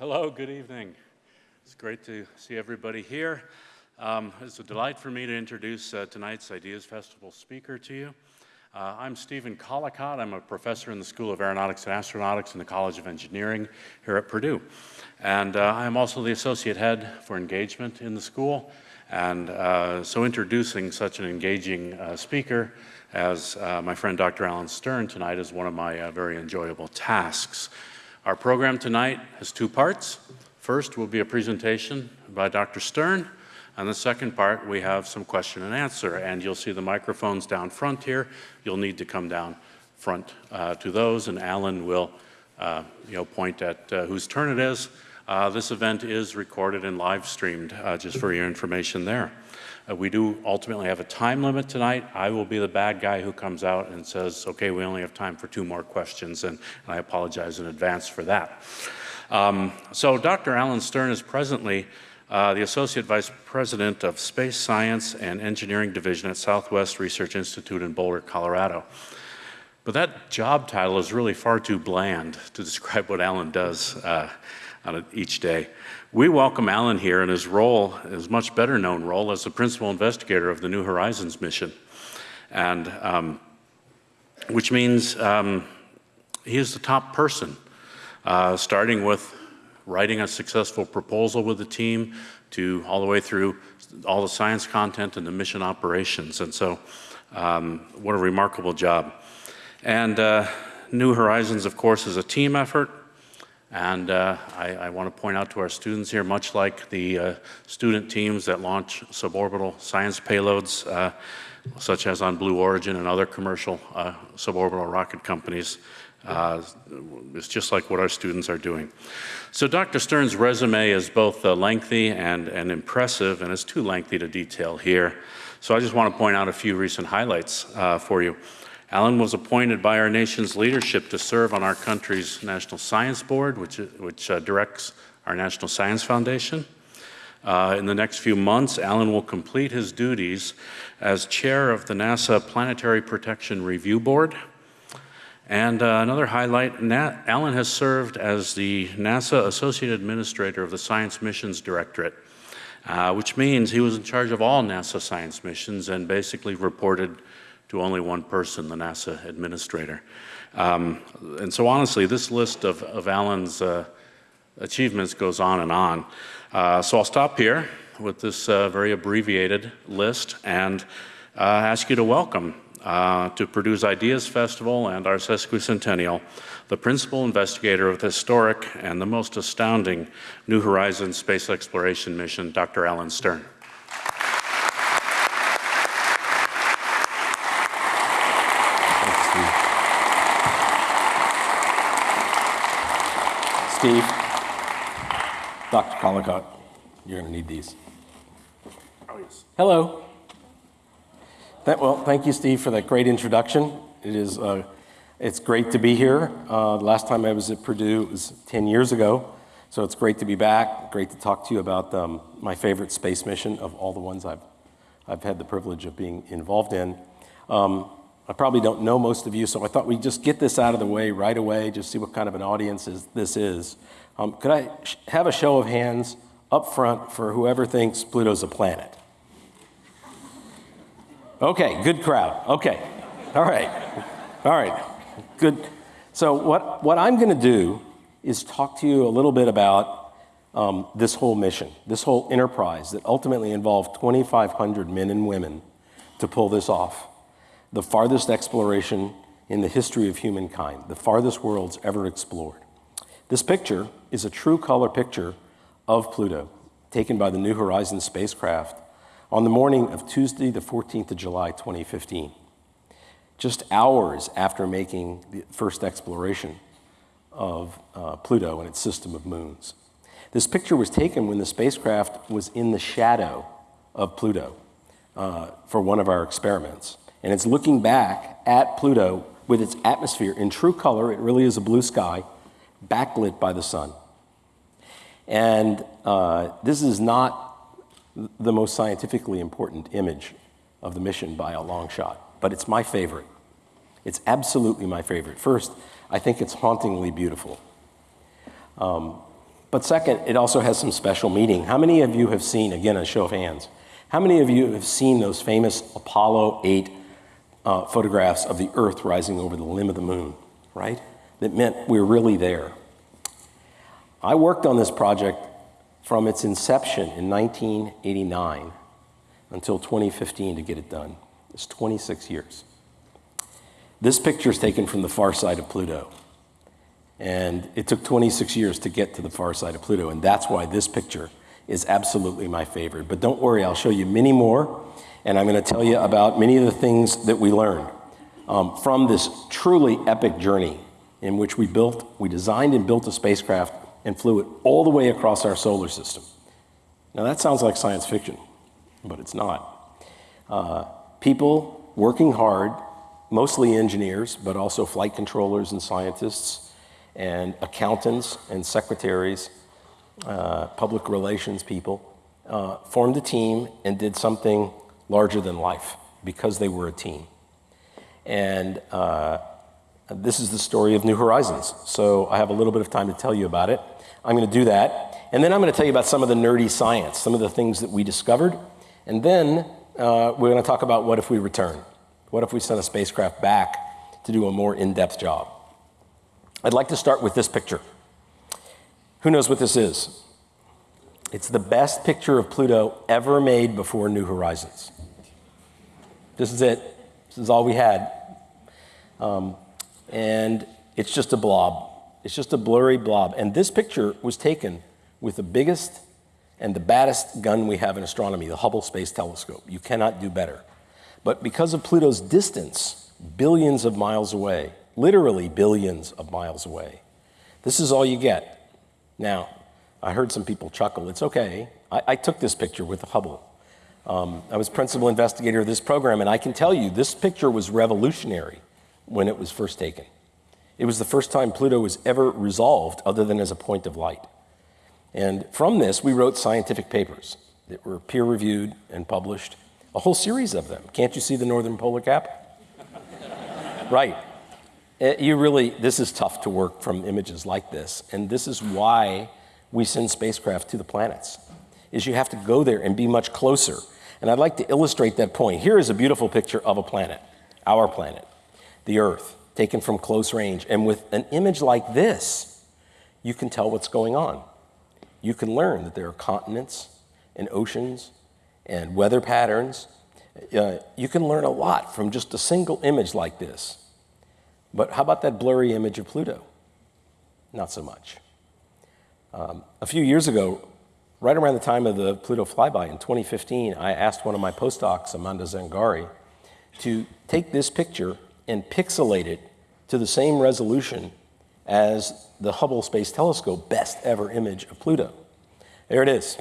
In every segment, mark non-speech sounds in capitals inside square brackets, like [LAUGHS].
Hello, good evening. It's great to see everybody here. Um, it's a delight for me to introduce uh, tonight's Ideas Festival speaker to you. Uh, I'm Stephen Collicott. I'm a professor in the School of Aeronautics and Astronautics in the College of Engineering here at Purdue. And uh, I'm also the associate head for engagement in the school. And uh, so introducing such an engaging uh, speaker as uh, my friend Dr. Alan Stern tonight is one of my uh, very enjoyable tasks. Our program tonight has two parts. First will be a presentation by Dr. Stern, and the second part we have some question and answer, and you'll see the microphones down front here. You'll need to come down front uh, to those, and Alan will uh, you know, point at uh, whose turn it is. Uh, this event is recorded and live streamed, uh, just for your information there. Uh, we do ultimately have a time limit tonight. I will be the bad guy who comes out and says, okay, we only have time for two more questions, and, and I apologize in advance for that. Um, so Dr. Alan Stern is presently uh, the Associate Vice President of Space Science and Engineering Division at Southwest Research Institute in Boulder, Colorado. But that job title is really far too bland to describe what Alan does uh, on each day. We welcome Alan here in his role, his much better known role as the principal investigator of the New Horizons mission. And um, which means um, he is the top person, uh, starting with writing a successful proposal with the team to all the way through all the science content and the mission operations. And so um, what a remarkable job. And uh, New Horizons, of course, is a team effort. And uh, I, I want to point out to our students here, much like the uh, student teams that launch suborbital science payloads, uh, such as on Blue Origin and other commercial uh, suborbital rocket companies, uh, it's just like what our students are doing. So Dr. Stern's resume is both uh, lengthy and, and impressive, and it's too lengthy to detail here. So I just want to point out a few recent highlights for you. Alan was appointed by our nation's leadership to serve on our country's National Science Board, which, which uh, directs our National Science Foundation. Uh, in the next few months, Alan will complete his duties as chair of the NASA Planetary Protection Review Board. And uh, another highlight, Na Alan has served as the NASA Associate Administrator of the Science Missions Directorate, uh, which means he was in charge of all NASA science missions and basically reported to only one person, the NASA administrator. Um, and so honestly, this list of, of Alan's uh, achievements goes on and on. Uh, so I'll stop here with this uh, very abbreviated list and uh, ask you to welcome uh, to Purdue's Ideas Festival and our sesquicentennial, the principal investigator of the historic and the most astounding New Horizons space exploration mission, Dr. Alan Stern. Steve. Dr. Collicott, you're going to need these. Oh, yes. Hello. That, well, thank you, Steve, for that great introduction. It is, uh, it's great to be here. Uh, the last time I was at Purdue it was 10 years ago, so it's great to be back. Great to talk to you about um, my favorite space mission of all the ones I've, I've had the privilege of being involved in. Um, I probably don't know most of you, so I thought we'd just get this out of the way right away, just see what kind of an audience is, this is. Um, could I have a show of hands up front for whoever thinks Pluto's a planet? Okay, good crowd. Okay, all right, all right, good. So what, what I'm gonna do is talk to you a little bit about um, this whole mission, this whole enterprise that ultimately involved 2,500 men and women to pull this off the farthest exploration in the history of humankind, the farthest worlds ever explored. This picture is a true color picture of Pluto, taken by the New Horizons spacecraft on the morning of Tuesday, the 14th of July, 2015, just hours after making the first exploration of uh, Pluto and its system of moons. This picture was taken when the spacecraft was in the shadow of Pluto uh, for one of our experiments. And it's looking back at Pluto with its atmosphere in true color. It really is a blue sky, backlit by the sun. And uh, this is not the most scientifically important image of the mission by a long shot, but it's my favorite. It's absolutely my favorite. First, I think it's hauntingly beautiful. Um, But second, it also has some special meaning. How many of you have seen, again, a show of hands, how many of you have seen those famous Apollo 8 uh, photographs of the Earth rising over the limb of the moon, right? That meant we're really there. I worked on this project from its inception in 1989 until 2015 to get it done. It's 26 years. This picture is taken from the far side of Pluto. And it took 26 years to get to the far side of Pluto, and that's why this picture is absolutely my favorite. But don't worry, I'll show you many more, and I'm going to tell you about many of the things that we learned um, from this truly epic journey in which we built, we designed and built a spacecraft and flew it all the way across our solar system. Now that sounds like science fiction, but it's not. Uh, people working hard, mostly engineers, but also flight controllers and scientists and accountants and secretaries, uh, public relations people, uh, formed a team and did something larger than life because they were a team. And uh, this is the story of New Horizons. So I have a little bit of time to tell you about it. I'm going to do that. And then I'm going to tell you about some of the nerdy science, some of the things that we discovered. And then uh, we're going to talk about what if we return? What if we send a spacecraft back to do a more in depth job? I'd like to start with this picture. Who knows what this is? It's the best picture of Pluto ever made before New Horizons. This is it. This is all we had. Um, and it's just a blob. It's just a blurry blob. And this picture was taken with the biggest and the baddest gun we have in astronomy, the Hubble Space Telescope. You cannot do better. But because of Pluto's distance, billions of miles away, literally billions of miles away. This is all you get. Now, I heard some people chuckle. It's okay. I, I took this picture with the Hubble. Um, I was principal investigator of this program, and I can tell you this picture was revolutionary when it was first taken. It was the first time Pluto was ever resolved other than as a point of light. And from this, we wrote scientific papers that were peer reviewed and published, a whole series of them. Can't you see the northern polar cap? [LAUGHS] right. Uh, you really, this is tough to work from images like this. And this is why we send spacecraft to the planets, is you have to go there and be much closer. And I'd like to illustrate that point. Here is a beautiful picture of a planet, our planet, the Earth, taken from close range. And with an image like this, you can tell what's going on. You can learn that there are continents and oceans and weather patterns. Uh, you can learn a lot from just a single image like this. But how about that blurry image of Pluto? Not so much. Um, a few years ago, right around the time of the Pluto flyby in 2015, I asked one of my postdocs, Amanda Zangari, to take this picture and pixelate it to the same resolution as the Hubble Space Telescope best ever image of Pluto. There it is.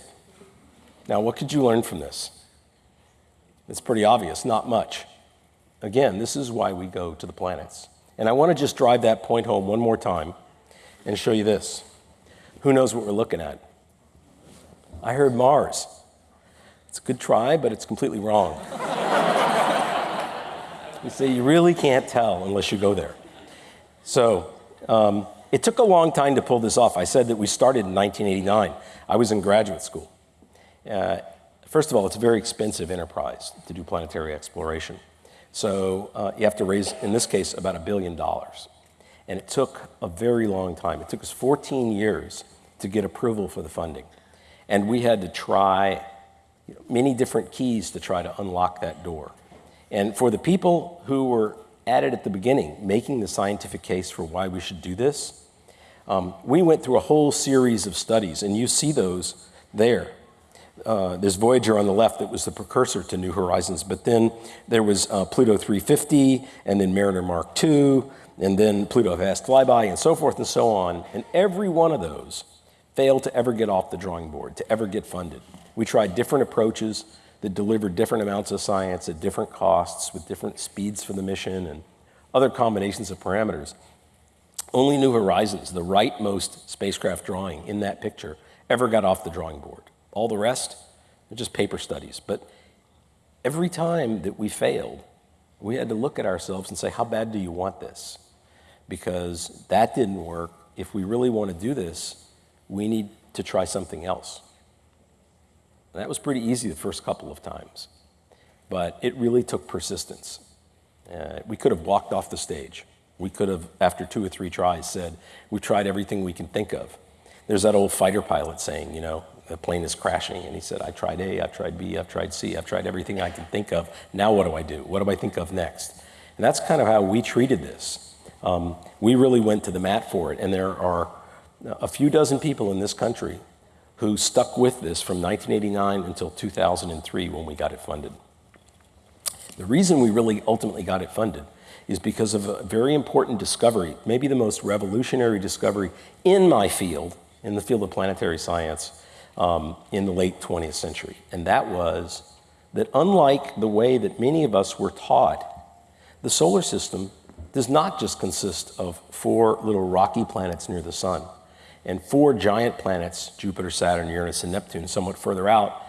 Now, what could you learn from this? It's pretty obvious, not much. Again, this is why we go to the planets. And I want to just drive that point home one more time and show you this. Who knows what we're looking at? I heard Mars. It's a good try, but it's completely wrong. you say you really can't tell unless you go there. So um, it took a long time to pull this off. I said that we started in 1989. I was in graduate school. Uh, first of all, it's a very expensive enterprise to do planetary exploration. So uh, you have to raise, in this case, about a billion dollars. And it took a very long time. It took us 14 years to get approval for the funding. And we had to try many different keys to try to unlock that door. And for the people who were at it at the beginning, making the scientific case for why we should do this, um, we went through a whole series of studies, and you see those there uh, there's Voyager on the left that was the precursor to New Horizons, but then there was uh, Pluto 350, and then Mariner Mark II, and then Pluto Fast Flyby, and so forth and so on. And every one of those failed to ever get off the drawing board, to ever get funded. We tried different approaches that delivered different amounts of science at different costs, with different speeds for the mission, and other combinations of parameters. Only New Horizons, the rightmost spacecraft drawing in that picture, ever got off the drawing board. All the rest are just paper studies. But every time that we failed, we had to look at ourselves and say, how bad do you want this? Because that didn't work. If we really want to do this, we need to try something else. And that was pretty easy the first couple of times, but it really took persistence. Uh, we could have walked off the stage. We could have, after two or three tries, said, we tried everything we can think of. There's that old fighter pilot saying, you know, the plane is crashing, and he said, I tried A, I've tried B, I've tried C, I've tried everything I can think of. Now what do I do? What do I think of next? And that's kind of how we treated this. Um, we really went to the mat for it, and there are a few dozen people in this country who stuck with this from 1989 until 2003 when we got it funded. The reason we really ultimately got it funded is because of a very important discovery, maybe the most revolutionary discovery in my field, in the field of planetary science, um, in the late 20th century. And that was that unlike the way that many of us were taught, the solar system does not just consist of four little rocky planets near the sun and four giant planets, Jupiter, Saturn, Uranus, and Neptune, somewhat further out,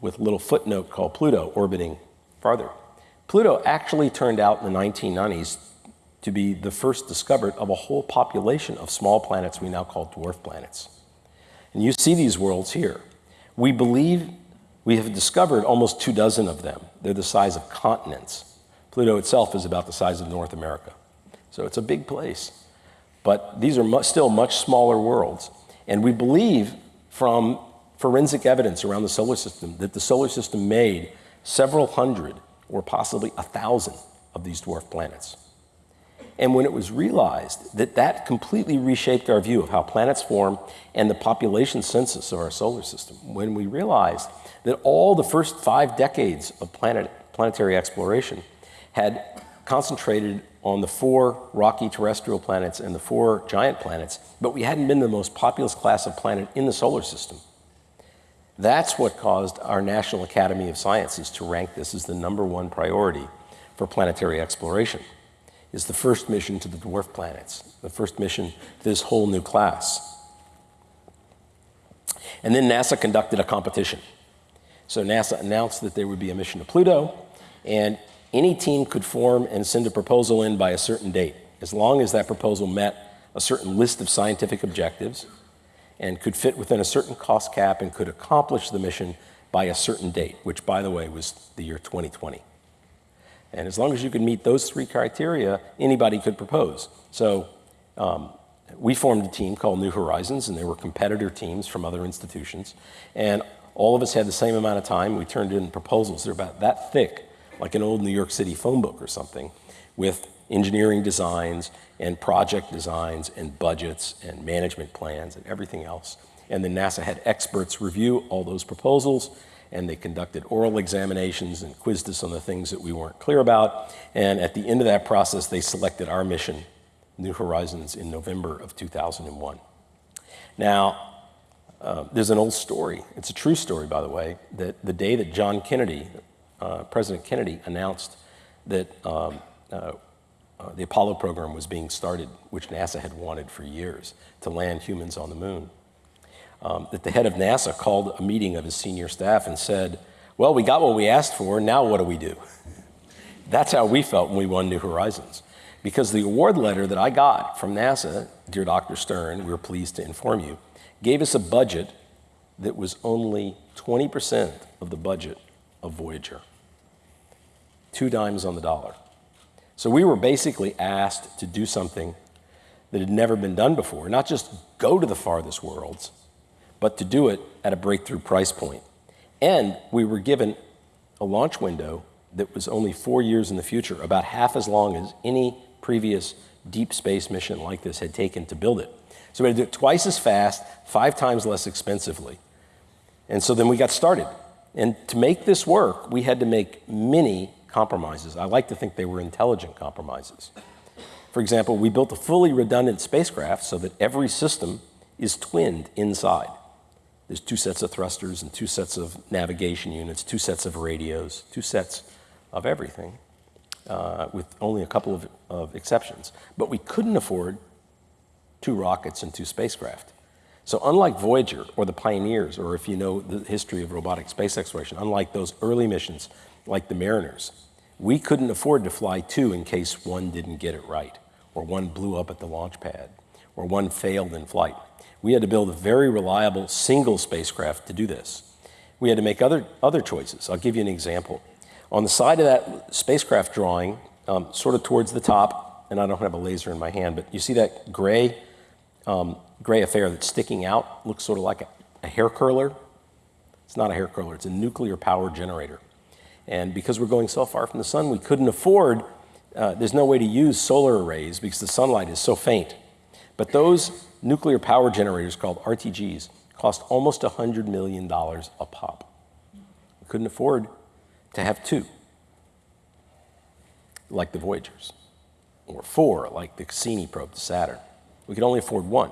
with a little footnote called Pluto orbiting farther. Pluto actually turned out in the 1990s to be the first discovered of a whole population of small planets we now call dwarf planets. And you see these worlds here. We believe we have discovered almost two dozen of them. They're the size of continents. Pluto itself is about the size of North America. So it's a big place. But these are mu still much smaller worlds. And we believe from forensic evidence around the solar system that the solar system made several hundred or possibly a thousand of these dwarf planets. And when it was realized that that completely reshaped our view of how planets form and the population census of our solar system, when we realized that all the first five decades of planet, planetary exploration had concentrated on the four rocky terrestrial planets and the four giant planets, but we hadn't been the most populous class of planet in the solar system. That's what caused our National Academy of Sciences to rank this as the number one priority for planetary exploration, is the first mission to the dwarf planets, the first mission to this whole new class. And then NASA conducted a competition. So NASA announced that there would be a mission to Pluto, and any team could form and send a proposal in by a certain date, as long as that proposal met a certain list of scientific objectives and could fit within a certain cost cap and could accomplish the mission by a certain date, which, by the way, was the year 2020. And as long as you could meet those three criteria, anybody could propose. So um, we formed a team called New Horizons, and there were competitor teams from other institutions. And all of us had the same amount of time. We turned in proposals. They're about that thick, like an old New York City phone book or something, with engineering designs and project designs and budgets and management plans and everything else. And then NASA had experts review all those proposals and they conducted oral examinations and quizzed us on the things that we weren't clear about. And at the end of that process, they selected our mission, New Horizons, in November of 2001. Now, uh, there's an old story. It's a true story, by the way, that the day that John Kennedy, uh, President Kennedy, announced that um, uh, uh, the Apollo program was being started, which NASA had wanted for years, to land humans on the moon. Um, that the head of NASA called a meeting of his senior staff and said, well, we got what we asked for, now what do we do? [LAUGHS] That's how we felt when we won New Horizons. Because the award letter that I got from NASA, dear Dr. Stern, we're pleased to inform you, gave us a budget that was only 20% of the budget of Voyager. Two dimes on the dollar. So we were basically asked to do something that had never been done before, not just go to the farthest worlds, but to do it at a breakthrough price point. And we were given a launch window that was only four years in the future, about half as long as any previous deep space mission like this had taken to build it. So we had to do it twice as fast, five times less expensively. And so then we got started. And to make this work, we had to make many compromises. I like to think they were intelligent compromises. For example, we built a fully redundant spacecraft so that every system is twinned inside. There's two sets of thrusters and two sets of navigation units, two sets of radios, two sets of everything, uh, with only a couple of, of exceptions. But we couldn't afford two rockets and two spacecraft. So unlike Voyager or the Pioneers, or if you know the history of robotic space exploration, unlike those early missions like the Mariners, we couldn't afford to fly two in case one didn't get it right, or one blew up at the launch pad, or one failed in flight. We had to build a very reliable single spacecraft to do this. We had to make other, other choices. I'll give you an example. On the side of that spacecraft drawing, um, sort of towards the top, and I don't have a laser in my hand, but you see that gray, um, gray affair that's sticking out, looks sort of like a, a hair curler. It's not a hair curler, it's a nuclear power generator. And because we're going so far from the sun, we couldn't afford, uh, there's no way to use solar arrays because the sunlight is so faint. But those nuclear power generators called RTGs cost almost $100 million a pop. We couldn't afford to have two, like the Voyagers, or four, like the Cassini probe to Saturn. We could only afford one.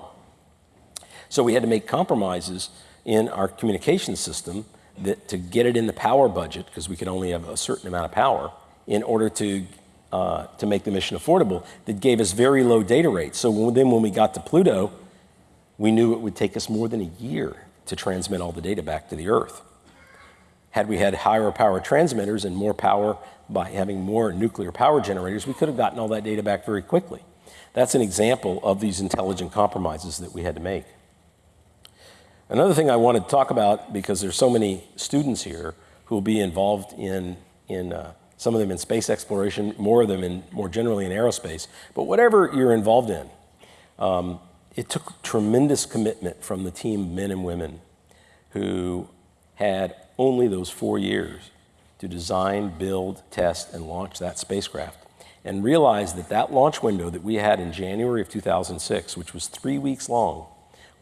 So we had to make compromises in our communication system that, to get it in the power budget, because we could only have a certain amount of power, in order to, uh, to make the mission affordable, that gave us very low data rates. So when, then when we got to Pluto, we knew it would take us more than a year to transmit all the data back to the Earth. Had we had higher power transmitters and more power by having more nuclear power generators, we could have gotten all that data back very quickly. That's an example of these intelligent compromises that we had to make. Another thing I wanted to talk about, because there's so many students here who will be involved in, in uh, some of them in space exploration, more of them in, more generally in aerospace, but whatever you're involved in, um, it took tremendous commitment from the team men and women who had only those four years to design, build, test, and launch that spacecraft. And realize that that launch window that we had in January of 2006, which was three weeks long,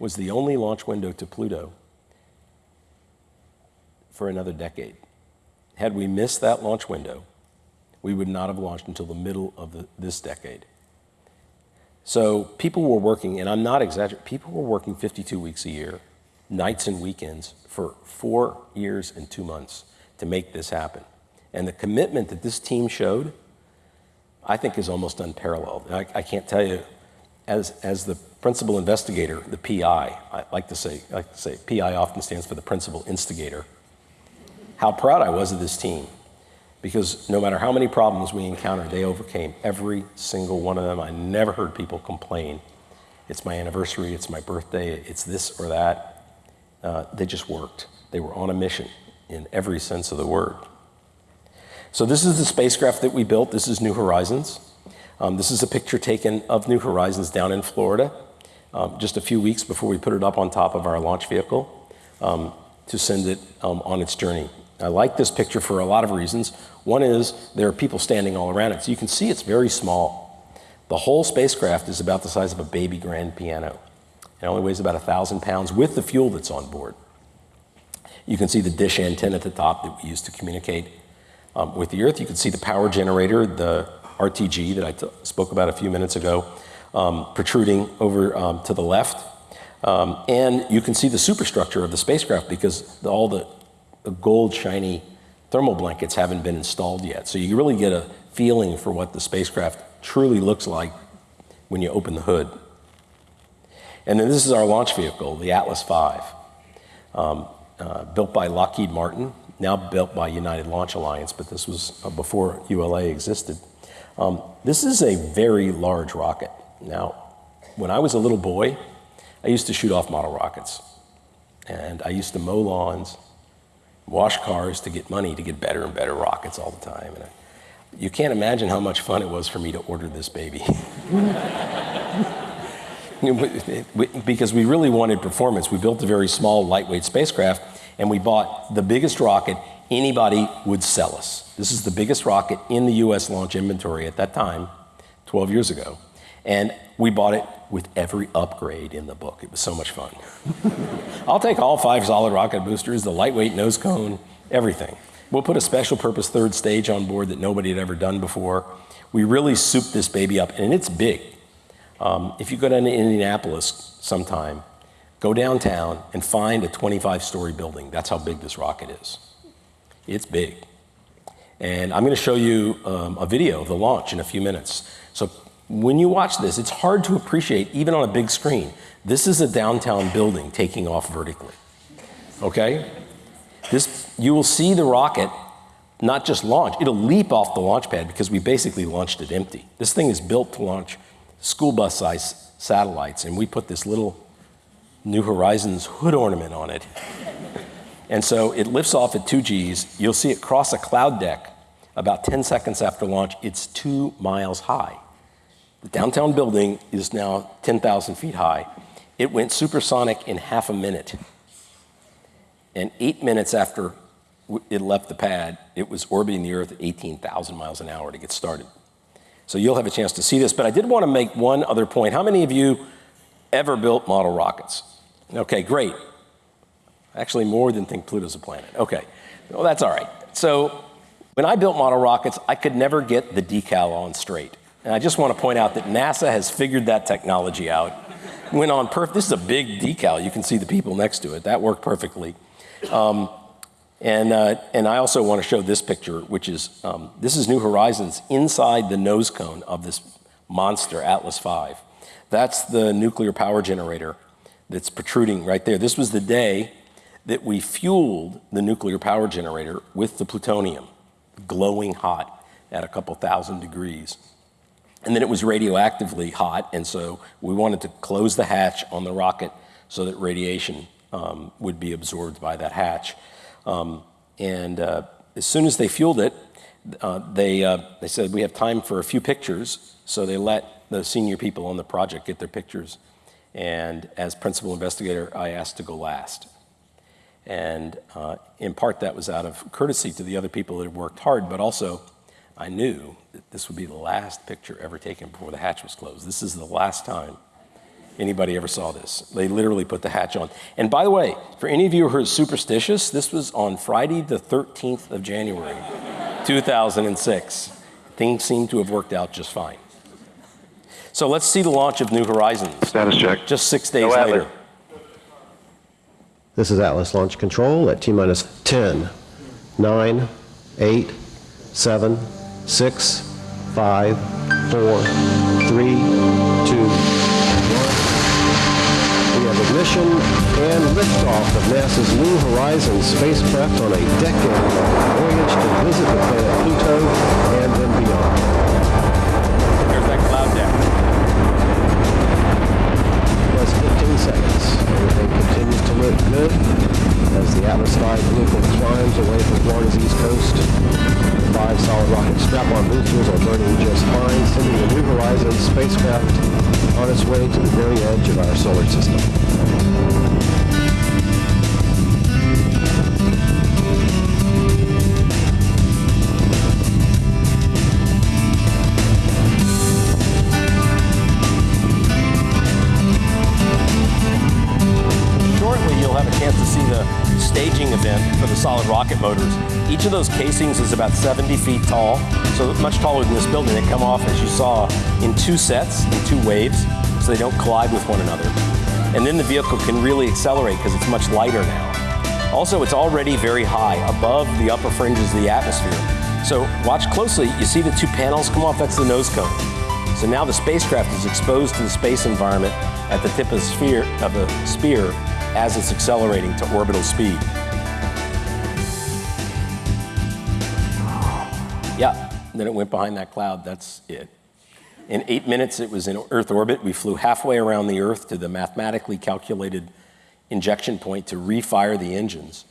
was the only launch window to Pluto for another decade. Had we missed that launch window, we would not have launched until the middle of the, this decade. So people were working, and I'm not exaggerating, people were working 52 weeks a year, nights and weekends, for four years and two months to make this happen. And the commitment that this team showed, I think is almost unparalleled. I, I can't tell you, as, as the principal investigator, the PI, I like to say, I like to say, PI often stands for the principal instigator, how proud I was of this team because no matter how many problems we encountered, they overcame every single one of them. I never heard people complain. It's my anniversary, it's my birthday, it's this or that. Uh, they just worked. They were on a mission in every sense of the word. So this is the spacecraft that we built. This is New Horizons. Um, this is a picture taken of New Horizons down in Florida um, just a few weeks before we put it up on top of our launch vehicle um, to send it um, on its journey. I like this picture for a lot of reasons. One is there are people standing all around it. So you can see it's very small. The whole spacecraft is about the size of a baby grand piano. It only weighs about 1,000 pounds with the fuel that's on board. You can see the dish antenna at the top that we use to communicate um, with the Earth. You can see the power generator, the RTG that I spoke about a few minutes ago, um, protruding over um, to the left. Um, and you can see the superstructure of the spacecraft because all the, the gold shiny thermal blankets haven't been installed yet. So you really get a feeling for what the spacecraft truly looks like when you open the hood. And then this is our launch vehicle, the Atlas V, um, uh, built by Lockheed Martin, now built by United Launch Alliance, but this was uh, before ULA existed. Um, this is a very large rocket. Now, when I was a little boy, I used to shoot off model rockets. And I used to mow lawns wash cars to get money to get better and better rockets all the time. And I, you can't imagine how much fun it was for me to order this baby. [LAUGHS] because we really wanted performance. We built a very small, lightweight spacecraft, and we bought the biggest rocket anybody would sell us. This is the biggest rocket in the US launch inventory at that time, 12 years ago. And we bought it with every upgrade in the book. It was so much fun. [LAUGHS] I'll take all five solid rocket boosters, the lightweight nose cone, everything. We'll put a special purpose third stage on board that nobody had ever done before. We really souped this baby up, and it's big. Um, if you go down to Indianapolis sometime, go downtown and find a 25 story building. That's how big this rocket is. It's big. And I'm going to show you um, a video of the launch in a few minutes. So when you watch this, it's hard to appreciate, even on a big screen. This is a downtown building taking off vertically. Okay? This, you will see the rocket not just launch, it'll leap off the launch pad because we basically launched it empty. This thing is built to launch school bus size satellites, and we put this little New Horizons hood ornament on it. [LAUGHS] And so it lifts off at 2 Gs. You'll see it cross a cloud deck about 10 seconds after launch. It's two miles high. The downtown building is now 10,000 feet high. It went supersonic in half a minute. And eight minutes after it left the pad, it was orbiting the Earth at 18,000 miles an hour to get started. So you'll have a chance to see this. But I did want to make one other point. How many of you ever built model rockets? Okay, great. Actually, more than think Pluto's a planet. Okay, well, that's all right. So when I built model rockets, I could never get the decal on straight. And I just want to point out that NASA has figured that technology out. Went on perfect. This is a big decal. You can see the people next to it. That worked perfectly. Um, and, uh, and I also want to show this picture, which is um, this is New Horizons inside the nose cone of this monster Atlas V. That's the nuclear power generator that's protruding right there. This was the day that we fueled the nuclear power generator with the plutonium, glowing hot at a couple thousand degrees. And then it was radioactively hot, and so we wanted to close the hatch on the rocket so that radiation um, would be absorbed by that hatch. Um, and uh, as soon as they fueled it, uh, they, uh, they said, We have time for a few pictures. So they let the senior people on the project get their pictures. And as principal investigator, I asked to go last. And uh, in part, that was out of courtesy to the other people that had worked hard, but also I knew that this would be the last picture ever taken before the hatch was closed. This is the last time anybody ever saw this. They literally put the hatch on. And by the way, for any of you who are superstitious, this was on Friday, the 13th of January, 2006. Things seem to have worked out just fine. So let's see the launch of New Horizons. Status check. Just six days No later. This is Atlas Launch Control at T minus 10, 9, 8, 7, 6, 5, 4, 3, 2, 1. We have ignition and liftoff of NASA's New Horizons spacecraft on a decade-long voyage to visit the planet Pluto and then beyond. There's that cloud deck. was 15 seconds. Everything continues to look good as the V vehicle climbs away from Florida's east coast. Five solid rocket strap-on boosters are burning just fine, sending the New Horizons spacecraft on its way to the very edge of our solar system. Shortly, you'll have a chance to see the staging event for the solid rocket motors. Each of those casings is about 70 feet tall, so much taller than this building. They come off, as you saw, in two sets, in two waves, so they don't collide with one another. And then the vehicle can really accelerate because it's much lighter now. Also, it's already very high, above the upper fringes of the atmosphere. So watch closely. You see the two panels come off? That's the nose cone. So now the spacecraft is exposed to the space environment at the tip of the sphere, of the spear as it's accelerating to orbital speed. Yeah, then it went behind that cloud. That's it. In eight minutes, it was in Earth orbit. We flew halfway around the Earth to the mathematically calculated injection point to refire the engines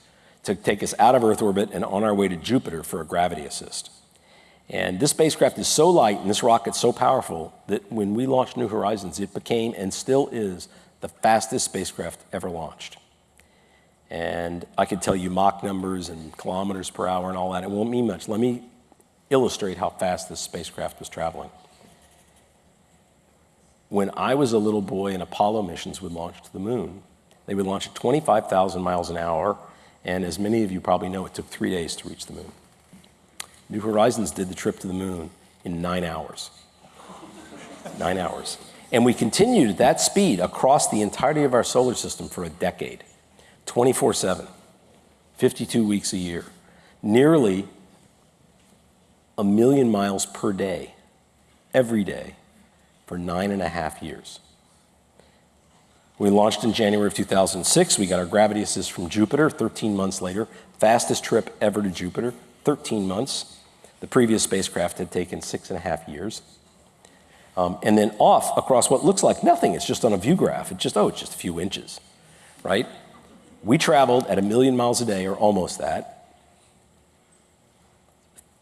to take us out of Earth orbit and on our way to Jupiter for a gravity assist. And this spacecraft is so light and this rocket so powerful that when we launched New Horizons, it became and still is the fastest spacecraft ever launched. And I could tell you Mach numbers and kilometers per hour and all that. It won't mean much. Let me illustrate how fast this spacecraft was traveling. When I was a little boy and Apollo missions would launch to the moon, they would launch at 25,000 miles an hour, and as many of you probably know, it took three days to reach the moon. New Horizons did the trip to the moon in nine hours. nine hours. And we continued at that speed across the entirety of our solar system for a decade, 24 7, 52 weeks a year, nearly a million miles per day, every day, for nine and a half years. We launched in January of 2006. We got our gravity assist from Jupiter 13 months later. Fastest trip ever to Jupiter, 13 months. The previous spacecraft had taken six and a half years. Um, and then off across what looks like nothing. It's just on a view graph. It's just, oh, it's just a few inches. right? We traveled at a million miles a day, or almost that,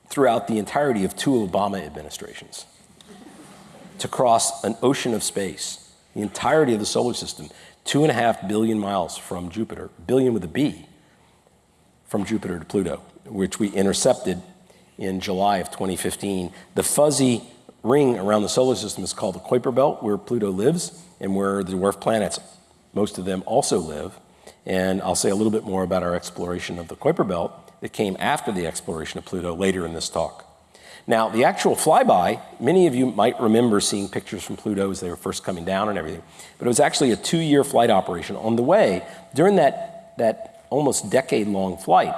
throughout the entirety of two Obama administrations to cross an ocean of space, the entirety of the solar system, two and a half billion miles from Jupiter, billion with a B, from Jupiter to Pluto, which we intercepted in July of 2015. The fuzzy ring around the solar system is called the Kuiper Belt, where Pluto lives and where the dwarf planets, most of them also live. And I'll say a little bit more about our exploration of the Kuiper Belt that came after the exploration of Pluto later in this talk. Now, the actual flyby, many of you might remember seeing pictures from Pluto as they were first coming down and everything, but it was actually a two-year flight operation. On the way, during that, that almost decade-long flight,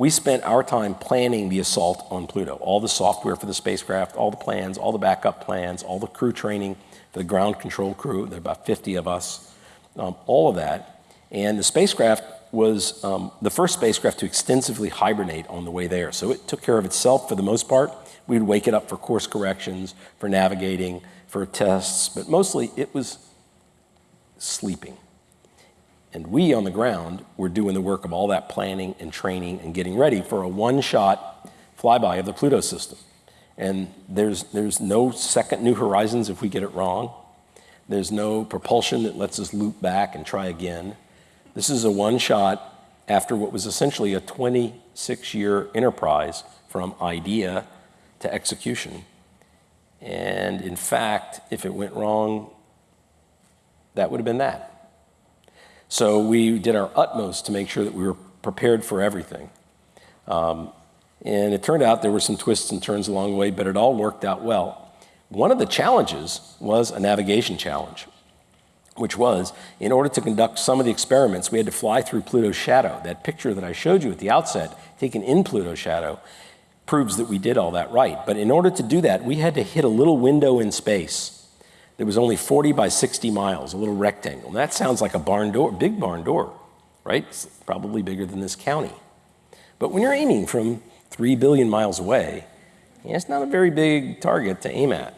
we spent our time planning the assault on Pluto, all the software for the spacecraft, all the plans, all the backup plans, all the crew training for the ground control crew, there are about 50 of us, um, all of that. And the spacecraft was um, the first spacecraft to extensively hibernate on the way there. So it took care of itself for the most part. We'd wake it up for course corrections, for navigating, for tests, but mostly it was sleeping. And we on the ground were doing the work of all that planning and training and getting ready for a one-shot flyby of the Pluto system. And there's, there's no second New Horizons if we get it wrong. There's no propulsion that lets us loop back and try again. This is a one-shot after what was essentially a 26-year enterprise from idea to execution. And in fact, if it went wrong, that would have been that. So we did our utmost to make sure that we were prepared for everything. Um, and it turned out there were some twists and turns along the way, but it all worked out well. One of the challenges was a navigation challenge, which was in order to conduct some of the experiments, we had to fly through Pluto's shadow. That picture that I showed you at the outset, taken in Pluto's shadow, proves that we did all that right. But in order to do that, we had to hit a little window in space that was only 40 by 60 miles, a little rectangle. And that sounds like a barn door, big barn door, right? It's probably bigger than this county. But when you're aiming from 3 billion miles away, it's not a very big target to aim at.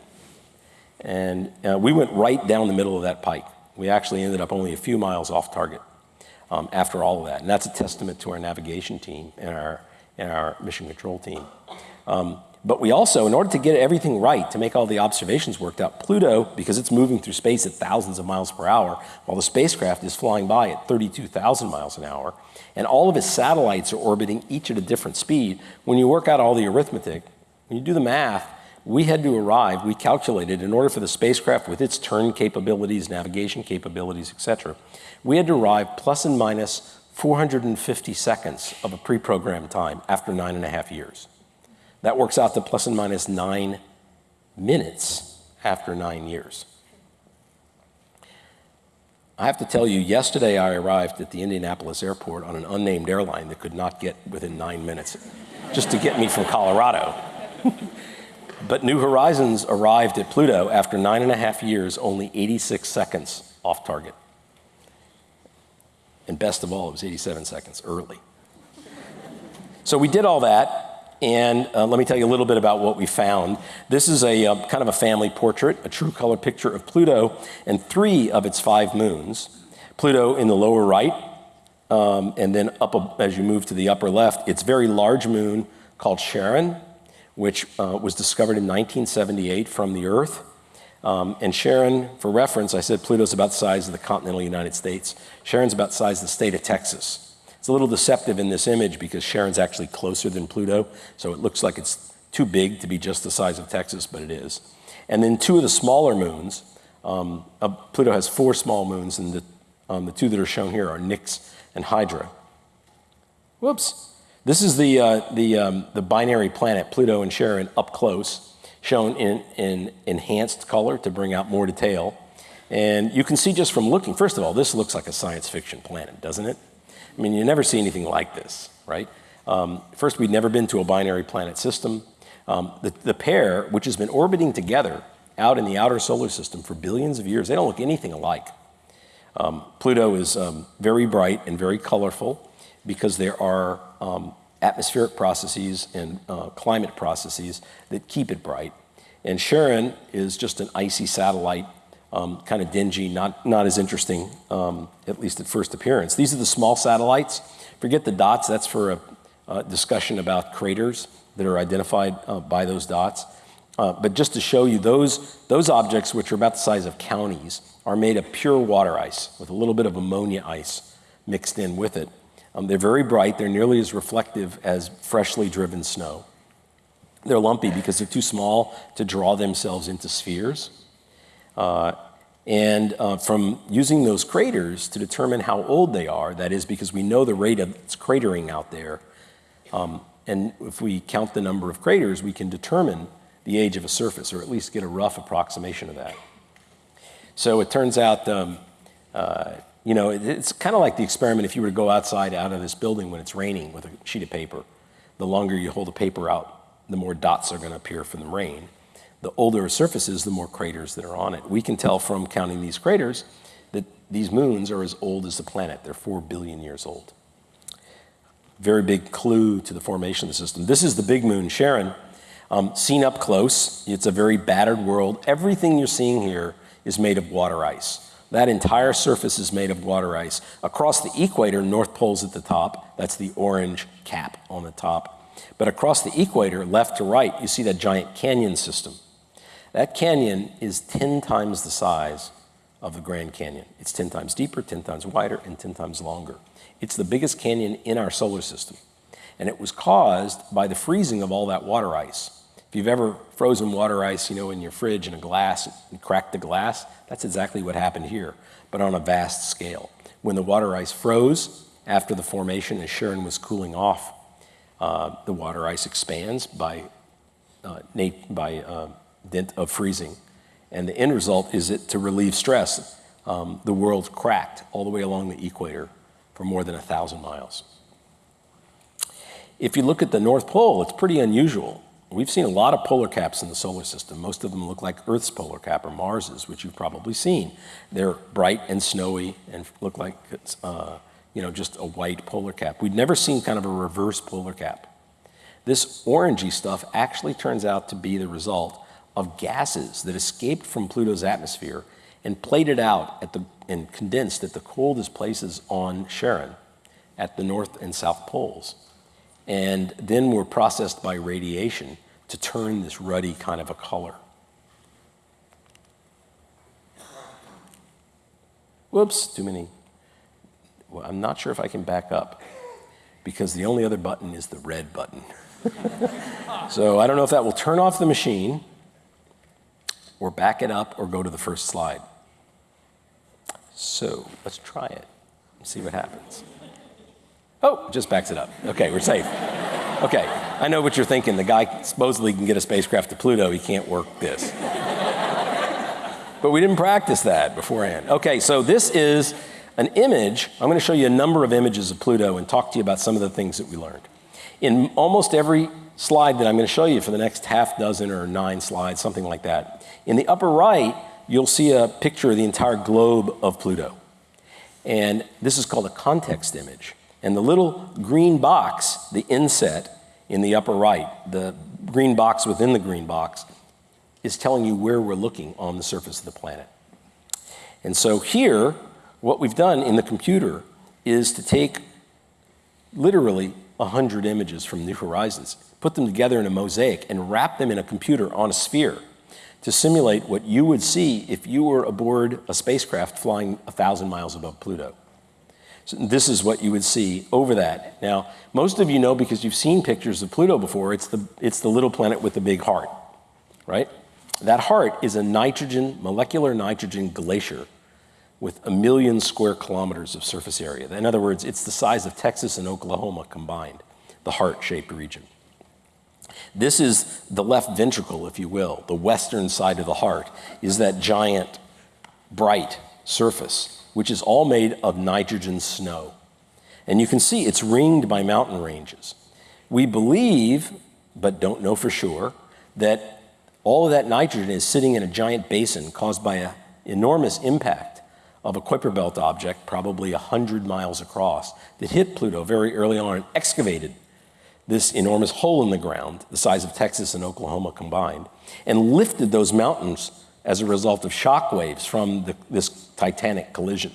And uh, we went right down the middle of that pike. We actually ended up only a few miles off target um, after all of that. And that's a testament to our navigation team and our and our mission control team. Um, but we also, in order to get everything right, to make all the observations worked out, Pluto, because it's moving through space at thousands of miles per hour, while the spacecraft is flying by at 32,000 miles an hour, and all of its satellites are orbiting each at a different speed, when you work out all the arithmetic, when you do the math, we had to arrive, we calculated, in order for the spacecraft with its turn capabilities, navigation capabilities, et cetera, we had to arrive plus and minus 450 seconds of a pre-programmed time after nine and a half years. That works out to plus and minus nine minutes after nine years. I have to tell you, yesterday I arrived at the Indianapolis airport on an unnamed airline that could not get within nine minutes, just to get me from Colorado. [LAUGHS] but New Horizons arrived at Pluto after nine and a half years, only 86 seconds off target. And best of all, it was 87 seconds early. So we did all that, and uh, let me tell you a little bit about what we found. This is a uh, kind of a family portrait, a true color picture of Pluto and three of its five moons. Pluto in the lower right, um, and then up as you move to the upper left, its very large moon called Charon, which uh, was discovered in 1978 from the Earth. Um, and Charon, for reference, I said Pluto's about the size of the continental United States. Charon's about the size of the state of Texas. It's a little deceptive in this image because Charon's actually closer than Pluto, so it looks like it's too big to be just the size of Texas, but it is. And then two of the smaller moons, um, uh, Pluto has four small moons, and the, um, the two that are shown here are Nix and Hydra. Whoops. This is the, uh, the, um, the binary planet, Pluto and Charon, up close shown in, in enhanced color to bring out more detail. And you can see just from looking, first of all, this looks like a science fiction planet, doesn't it? I mean, you never see anything like this, right? Um, first, we'd never been to a binary planet system. Um, the, the pair, which has been orbiting together out in the outer solar system for billions of years, they don't look anything alike. Um, Pluto is um, very bright and very colorful because there are um, atmospheric processes and uh, climate processes that keep it bright. And Charon is just an icy satellite um, kind of dingy, not, not as interesting, um, at least at first appearance. These are the small satellites. Forget the dots, that's for a, a discussion about craters that are identified uh, by those dots. Uh, but just to show you, those, those objects, which are about the size of counties, are made of pure water ice with a little bit of ammonia ice mixed in with it. Um, they're very bright, they're nearly as reflective as freshly driven snow. They're lumpy because they're too small to draw themselves into spheres. Uh, and uh, from using those craters to determine how old they are, that is because we know the rate of cratering out there, um, and if we count the number of craters, we can determine the age of a surface, or at least get a rough approximation of that. So it turns out, um, uh, you know, it, it's kind of like the experiment if you were to go outside out of this building when it's raining with a sheet of paper. The longer you hold the paper out, the more dots are going to appear from the rain. The older a surface is, the more craters that are on it. We can tell from counting these craters that these moons are as old as the planet. They're four billion years old. Very big clue to the formation of the system. This is the big moon, Charon. Um, seen up close, it's a very battered world. Everything you're seeing here is made of water ice. That entire surface is made of water ice. Across the equator, North Pole's at the top. That's the orange cap on the top. But across the equator, left to right, you see that giant canyon system. That canyon is 10 times the size of the Grand Canyon. It's 10 times deeper, 10 times wider, and 10 times longer. It's the biggest canyon in our solar system. And it was caused by the freezing of all that water ice. If you've ever frozen water ice, you know, in your fridge in a glass and cracked the glass, that's exactly what happened here, but on a vast scale. When the water ice froze after the formation as Charon was cooling off, uh, the water ice expands by, uh, by uh, of freezing. And the end result is that to relieve stress, um, the world cracked all the way along the equator for more than a thousand miles. If you look at the North Pole, it's pretty unusual. We've seen a lot of polar caps in the solar system. Most of them look like Earth's polar cap or Mars's, which you've probably seen. They're bright and snowy and look like uh, you know, just a white polar cap. We'd never seen kind of a reverse polar cap. This orangey stuff actually turns out to be the result of gases that escaped from Pluto's atmosphere and plated out at the, and condensed at the coldest places on Charon at the north and south poles. And then were processed by radiation to turn this ruddy kind of a color. Whoops, too many well, I'm not sure if I can back up because the only other button is the red button. [LAUGHS] so I don't know if that will turn off the machine or back it up or go to the first slide. So let's try it and see what happens. Oh, just backs it up. Okay, we're safe. Okay, I know what you're thinking. The guy supposedly can get a spacecraft to Pluto, he can't work this. but we didn't practice that beforehand. Okay, so this is an image, I'm going to show you a number of images of Pluto and talk to you about some of the things that we learned. In almost every slide that I'm going to show you for the next half dozen or nine slides, something like that, in the upper right, you'll see a picture of the entire globe of Pluto. And this is called a context image. And the little green box, the inset in the upper right, the green box within the green box, is telling you where we're looking on the surface of the planet. And so here, what we've done in the computer is to take literally 100 images from New Horizons, put them together in a mosaic, and wrap them in a computer on a sphere to simulate what you would see if you were aboard a spacecraft flying 1,000 miles above Pluto. So this is what you would see over that. Now, most of you know because you've seen pictures of Pluto before, it's the, it's the little planet with the big heart, right? That heart is a nitrogen, molecular nitrogen glacier with a million square kilometers of surface area. In other words, it's the size of Texas and Oklahoma combined, the heart-shaped region. This is the left ventricle, if you will, the western side of the heart, is that giant, bright surface, which is all made of nitrogen snow. And you can see it's ringed by mountain ranges. We believe, but don't know for sure, that all of that nitrogen is sitting in a giant basin caused by an enormous impact of a Kuiper Belt object, probably 100 miles across, that hit Pluto very early on and excavated this enormous hole in the ground, the size of Texas and Oklahoma combined, and lifted those mountains as a result of shock waves from the, this titanic collision.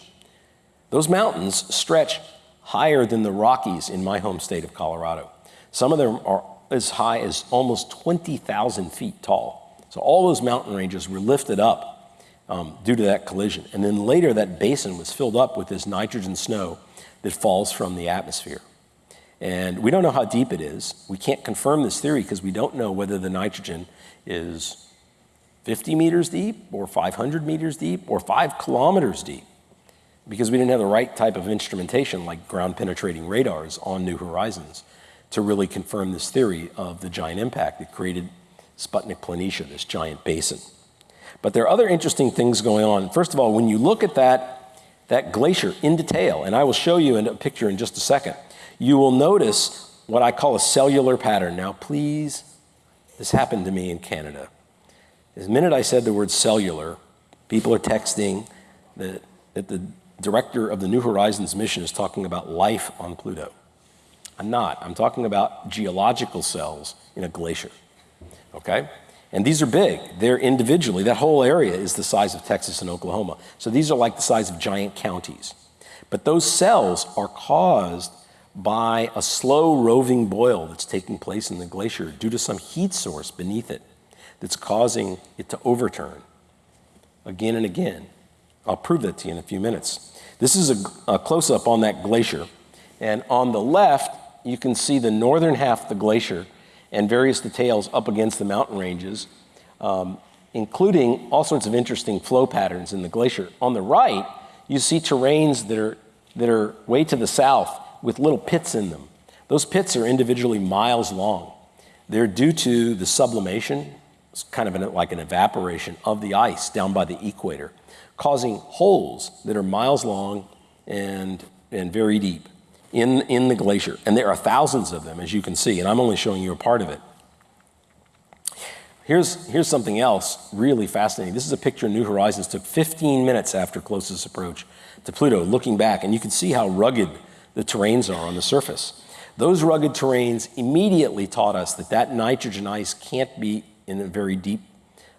Those mountains stretch higher than the Rockies in my home state of Colorado. Some of them are as high as almost 20,000 feet tall. So all those mountain ranges were lifted up um, due to that collision. And then later, that basin was filled up with this nitrogen snow that falls from the atmosphere. And we don't know how deep it is. We can't confirm this theory because we don't know whether the nitrogen is 50 meters deep or 500 meters deep or five kilometers deep because we didn't have the right type of instrumentation like ground penetrating radars on New Horizons to really confirm this theory of the giant impact that created Sputnik Planitia, this giant basin. But there are other interesting things going on. First of all, when you look at that, that glacier in detail, and I will show you a picture in just a second, you will notice what I call a cellular pattern. Now, please, this happened to me in Canada. The minute I said the word cellular, people are texting that, that the director of the New Horizons mission is talking about life on Pluto. I'm not. I'm talking about geological cells in a glacier. Okay? And these are big. They're individually, that whole area is the size of Texas and Oklahoma. So these are like the size of giant counties. But those cells are caused by a slow roving boil that's taking place in the glacier due to some heat source beneath it that's causing it to overturn again and again. I'll prove that to you in a few minutes. This is a, a close up on that glacier. And on the left, you can see the northern half of the glacier and various details up against the mountain ranges, um, including all sorts of interesting flow patterns in the glacier. On the right, you see terrains that are, that are way to the south with little pits in them. Those pits are individually miles long. They're due to the sublimation, it's kind of an, like an evaporation of the ice down by the equator, causing holes that are miles long and, and very deep in, in the glacier. And there are thousands of them, as you can see, and I'm only showing you a part of it. Here's, here's something else really fascinating. This is a picture New Horizons took 15 minutes after closest approach to Pluto, looking back, and you can see how rugged the terrains are on the surface. Those rugged terrains immediately taught us that that nitrogen ice can't be in a very deep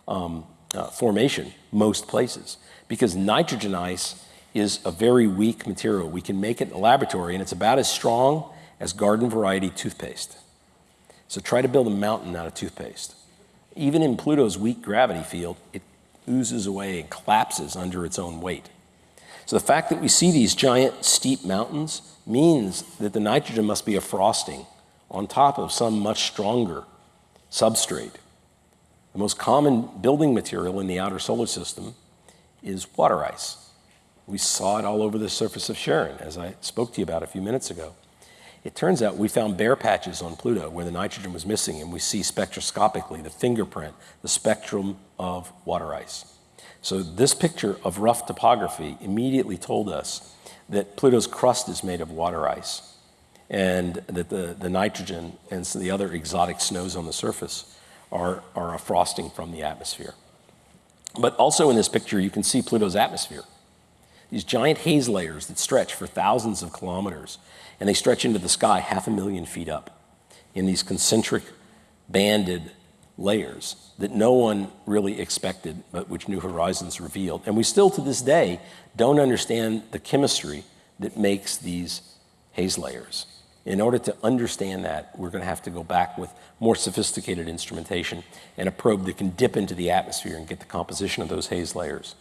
um, uh, formation most places because nitrogen ice is a very weak material. We can make it in the laboratory, and it's about as strong as garden variety toothpaste. So try to build a mountain out of toothpaste. Even in Pluto's weak gravity field, it oozes away and collapses under its own weight. So the fact that we see these giant steep mountains means that the nitrogen must be a frosting on top of some much stronger substrate. The most common building material in the outer solar system is water ice. We saw it all over the surface of Charon, as I spoke to you about a few minutes ago. It turns out we found bare patches on Pluto where the nitrogen was missing, and we see spectroscopically the fingerprint, the spectrum of water ice. So this picture of rough topography immediately told us that Pluto's crust is made of water ice, and that the, the nitrogen and the other exotic snows on the surface are, are a frosting from the atmosphere. But also in this picture, you can see Pluto's atmosphere these giant haze layers that stretch for thousands of kilometers, and they stretch into the sky half a million feet up in these concentric banded layers that no one really expected, but which New Horizons revealed. And we still, to this day, don't understand the chemistry that makes these haze layers. In order to understand that, we're going to have to go back with more sophisticated instrumentation and a probe that can dip into the atmosphere and get the composition of those haze layers.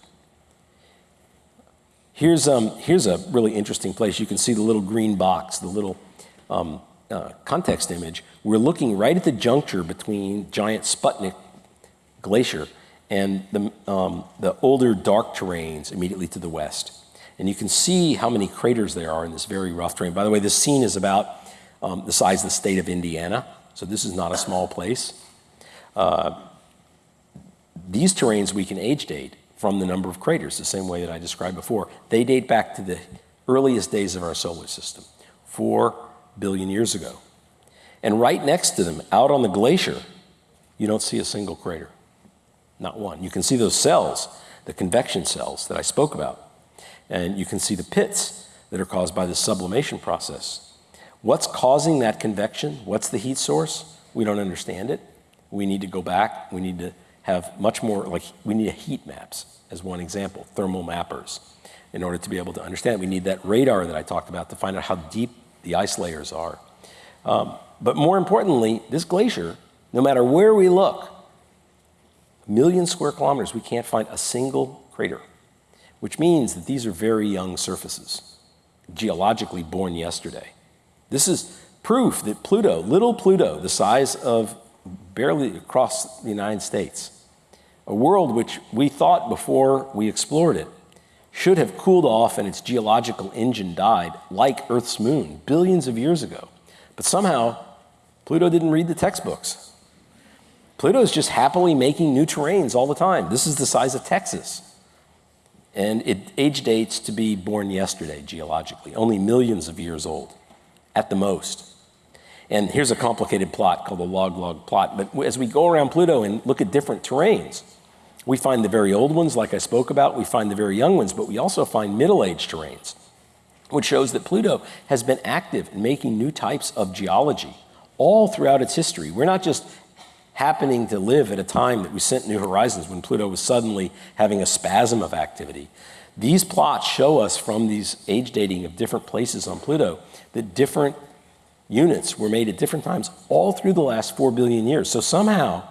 Here's, um, here's a really interesting place. You can see the little green box, the little um, uh, context image. We're looking right at the juncture between giant Sputnik Glacier and the, um, the older dark terrains immediately to the west. And you can see how many craters there are in this very rough terrain. By the way, this scene is about um, the size of the state of Indiana, so this is not a small place. Uh, these terrains we can age date from the number of craters, the same way that I described before. They date back to the earliest days of our solar system, four billion years ago. And right next to them, out on the glacier, you don't see a single crater, not one. You can see those cells, the convection cells that I spoke about, and you can see the pits that are caused by the sublimation process. What's causing that convection? What's the heat source? We don't understand it. We need to go back. We need to have much more, like, we need heat maps as one example, thermal mappers. In order to be able to understand, we need that radar that I talked about to find out how deep the ice layers are. Um, but more importantly, this glacier, no matter where we look, million square kilometers, we can't find a single crater, which means that these are very young surfaces, geologically born yesterday. This is proof that Pluto, little Pluto, the size of barely across the United States, a world which we thought before we explored it should have cooled off and its geological engine died, like Earth's moon, billions of years ago. But somehow, Pluto didn't read the textbooks. Pluto is just happily making new terrains all the time. This is the size of Texas. And it age dates to be born yesterday, geologically, only millions of years old, at the most. And here's a complicated plot called the log-log plot. But as we go around Pluto and look at different terrains, we find the very old ones, like I spoke about, we find the very young ones, but we also find middle-aged terrains, which shows that Pluto has been active in making new types of geology all throughout its history. We're not just happening to live at a time that we sent New Horizons when Pluto was suddenly having a spasm of activity. These plots show us from these age dating of different places on Pluto that different units were made at different times all through the last four billion years. So somehow,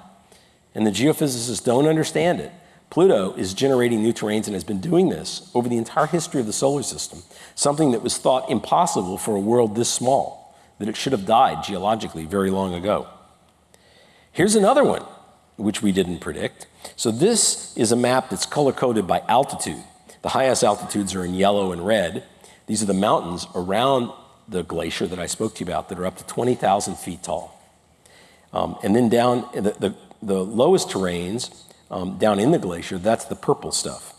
and the geophysicists don't understand it. Pluto is generating new terrains and has been doing this over the entire history of the solar system, something that was thought impossible for a world this small, that it should have died geologically very long ago. Here's another one, which we didn't predict. So this is a map that's color-coded by altitude. The highest altitudes are in yellow and red. These are the mountains around the glacier that I spoke to you about that are up to 20,000 feet tall. Um, and then down, the, the, the lowest terrains um, down in the glacier, that's the purple stuff.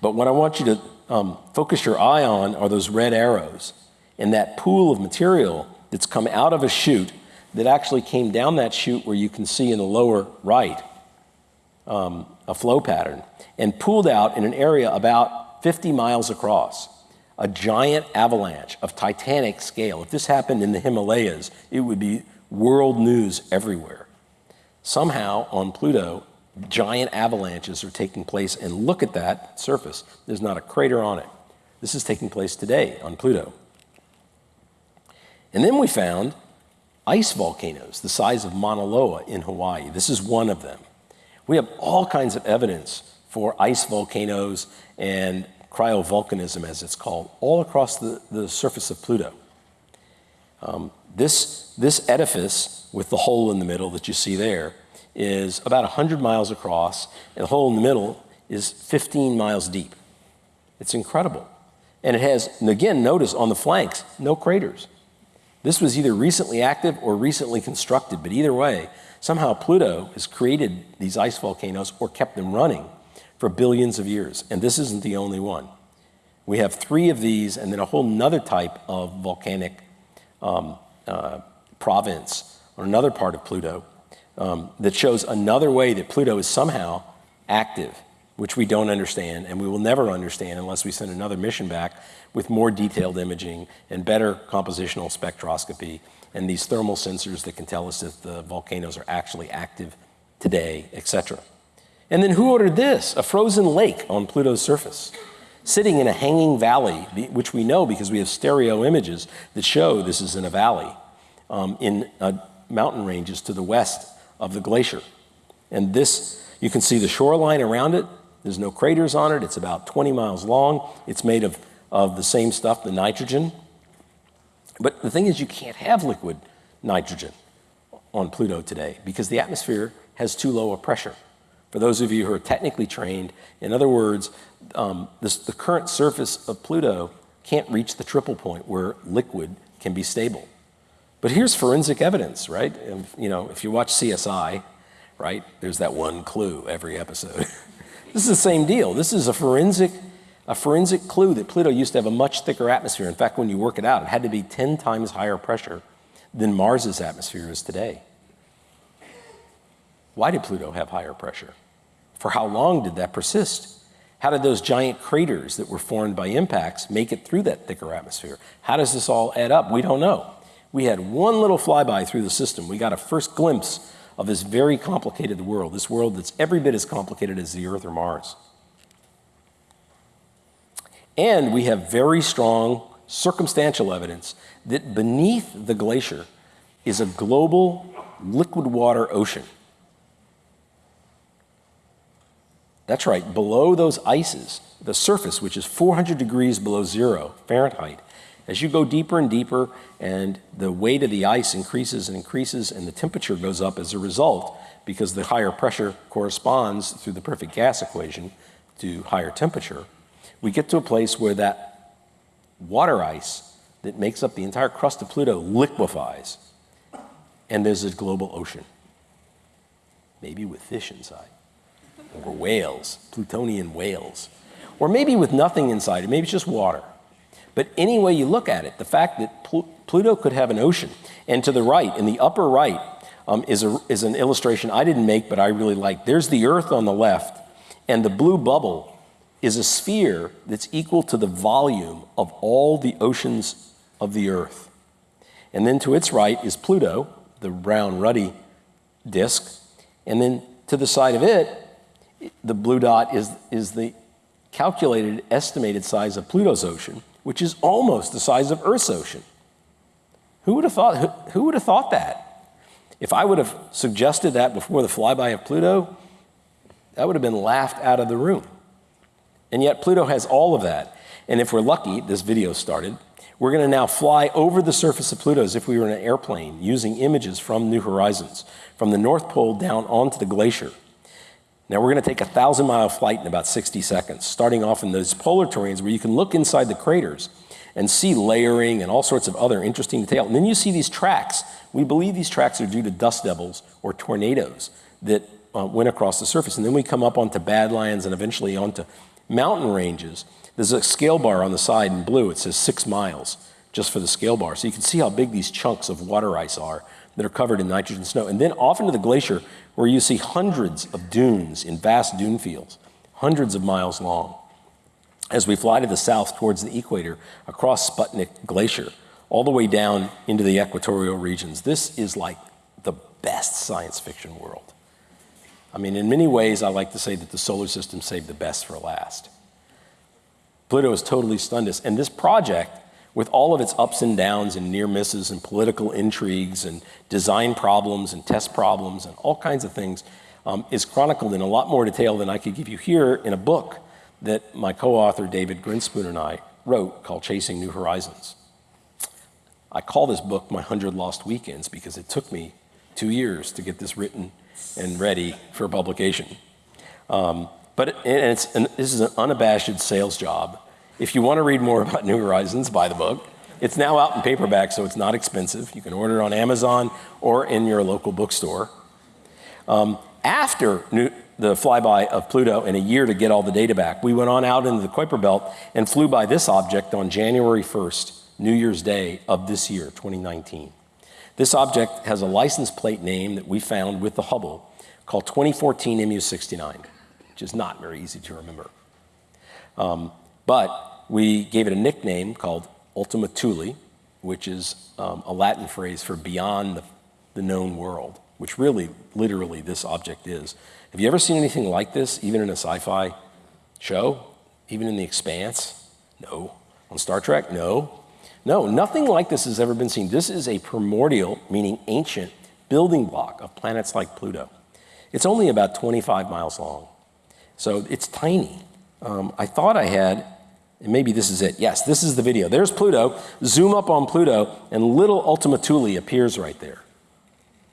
But what I want you to um, focus your eye on are those red arrows and that pool of material that's come out of a chute that actually came down that chute where you can see in the lower right um, a flow pattern and pooled out in an area about 50 miles across. A giant avalanche of titanic scale. If this happened in the Himalayas, it would be world news everywhere. Somehow on Pluto, giant avalanches are taking place, and look at that surface. There's not a crater on it. This is taking place today on Pluto. And then we found ice volcanoes the size of Mauna Loa in Hawaii. This is one of them. We have all kinds of evidence for ice volcanoes and cryovolcanism, as it's called, all across the, the surface of Pluto. Um, this, this edifice with the hole in the middle that you see there is about 100 miles across, and the hole in the middle is 15 miles deep. It's incredible. And it has, and again, notice on the flanks, no craters. This was either recently active or recently constructed, but either way, somehow Pluto has created these ice volcanoes or kept them running for billions of years. And this isn't the only one. We have three of these and then a whole nother type of volcanic um, uh, province or another part of Pluto um, that shows another way that Pluto is somehow active, which we don't understand and we will never understand unless we send another mission back with more detailed imaging and better compositional spectroscopy and these thermal sensors that can tell us if the volcanoes are actually active today, etc. And then who ordered this? A frozen lake on Pluto's surface, sitting in a hanging valley, which we know because we have stereo images that show this is in a valley um, in uh, mountain ranges to the west of the glacier. And this, you can see the shoreline around it. There's no craters on it. It's about 20 miles long. It's made of of the same stuff, the nitrogen. But the thing is, you can't have liquid nitrogen on Pluto today because the atmosphere has too low a pressure. For those of you who are technically trained, in other words, um, this, the current surface of Pluto can't reach the triple point where liquid can be stable. But here's forensic evidence, right? You know, if you watch CSI, right, there's that one clue every episode. [LAUGHS] this is the same deal. This is a forensic a forensic clue that Pluto used to have a much thicker atmosphere. In fact, when you work it out, it had to be 10 times higher pressure than Mars's atmosphere is today. Why did Pluto have higher pressure? For how long did that persist? How did those giant craters that were formed by impacts make it through that thicker atmosphere? How does this all add up? We don't know. We had one little flyby through the system. We got a first glimpse of this very complicated world, this world that's every bit as complicated as the Earth or Mars. And we have very strong circumstantial evidence that beneath the glacier is a global liquid water ocean. That's right, below those ices, the surface, which is 400 degrees below zero Fahrenheit, as you go deeper and deeper and the weight of the ice increases and increases and the temperature goes up as a result, because the higher pressure corresponds through the perfect gas equation to higher temperature, we get to a place where that water ice that makes up the entire crust of Pluto liquefies and there's a global ocean, maybe with fish inside, or whales, Plutonian whales, or maybe with nothing inside it, maybe it's just water. But any way you look at it, the fact that Pl Pluto could have an ocean, and to the right, in the upper right, um, is, a, is an illustration I didn't make, but I really like. There's the Earth on the left, and the blue bubble is a sphere that's equal to the volume of all the oceans of the Earth. And then to its right is Pluto, the brown ruddy disk, and then to the side of it, the blue dot is, is the calculated estimated size of Pluto's ocean, which is almost the size of Earth's ocean. Who would have thought, who, who would have thought that? If I would have suggested that before the flyby of Pluto, that would have been laughed out of the room. And yet Pluto has all of that. And if we're lucky, this video started, we're going to now fly over the surface of Pluto as if we were in an airplane using images from New Horizons, from the North Pole down onto the glacier. Now we're going to take a thousand mile flight in about 60 seconds, starting off in those polar terrains where you can look inside the craters and see layering and all sorts of other interesting detail. And then you see these tracks. We believe these tracks are due to dust devils or tornadoes that uh, went across the surface. And then we come up onto badlands and eventually onto mountain ranges. There's a scale bar on the side in blue. It says six miles just for the scale bar. So you can see how big these chunks of water ice are that are covered in nitrogen snow. And then off into the glacier where you see hundreds of dunes in vast dune fields, hundreds of miles long. As we fly to the south towards the equator across Sputnik Glacier, all the way down into the equatorial regions, this is like the best science fiction world. I mean, in many ways, I like to say that the solar system saved the best for last. Pluto has totally stunned us. And this project with all of its ups and downs and near misses and political intrigues and design problems and test problems and all kinds of things, um, is chronicled in a lot more detail than I could give you here in a book that my co-author David Grinspoon and I wrote called Chasing New Horizons. I call this book My 100 Lost Weekends because it took me two years to get this written and ready for publication. Um, but it, and it's, this is an unabashed sales job. If you want to read more about New Horizons, buy the book. It's now out in paperback, so it's not expensive. You can order it on Amazon or in your local bookstore. Um, after New, the flyby of Pluto in a year to get all the data back, we went on out into the Kuiper Belt and flew by this object on January 1st, New Year's Day of this year, 2019. This object has a license plate name that we found with the Hubble called 2014 MU69, which is not very easy to remember. Um, but we gave it a nickname called Ultima Thule, which is um, a Latin phrase for beyond the, the known world, which really, literally, this object is. Have you ever seen anything like this, even in a sci-fi show? Even in The Expanse? No. On Star Trek? No. No, nothing like this has ever been seen. This is a primordial, meaning ancient, building block of planets like Pluto. It's only about 25 miles long, so it's tiny. Um, I thought I had, and maybe this is it. Yes, this is the video. There's Pluto. Zoom up on Pluto, and little Ultima Thule appears right there.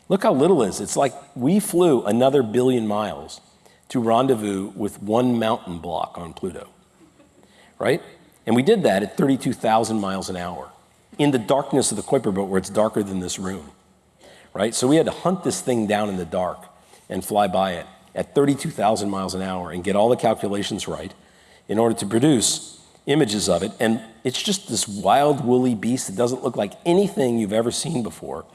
Look how little it is. It's like we flew another billion miles to rendezvous with one mountain block on Pluto, right? And we did that at 32,000 miles an hour in the darkness of the Kuiper Belt where it's darker than this room, right? So we had to hunt this thing down in the dark and fly by it at 32,000 miles an hour and get all the calculations right in order to produce images of it. And it's just this wild, woolly beast that doesn't look like anything you've ever seen before.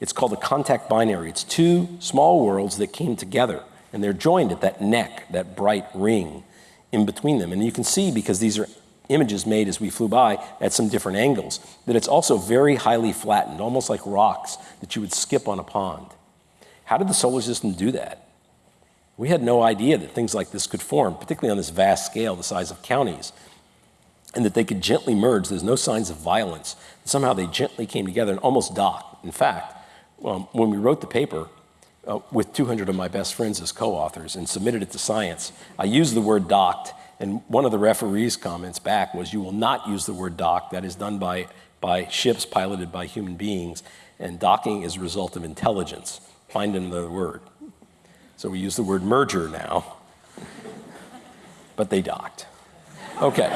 It's called a contact binary. It's two small worlds that came together and they're joined at that neck, that bright ring in between them. And you can see because these are images made as we flew by at some different angles, that it's also very highly flattened, almost like rocks that you would skip on a pond. How did the solar system do that? We had no idea that things like this could form, particularly on this vast scale, the size of counties, and that they could gently merge. There's no signs of violence. Somehow they gently came together and almost docked. In fact, um, when we wrote the paper uh, with 200 of my best friends as co-authors and submitted it to Science, I used the word docked, and one of the referees' comments back was, "You will not use the word docked. That is done by by ships piloted by human beings, and docking is a result of intelligence. Find another word." So we use the word merger now, but they docked. Okay,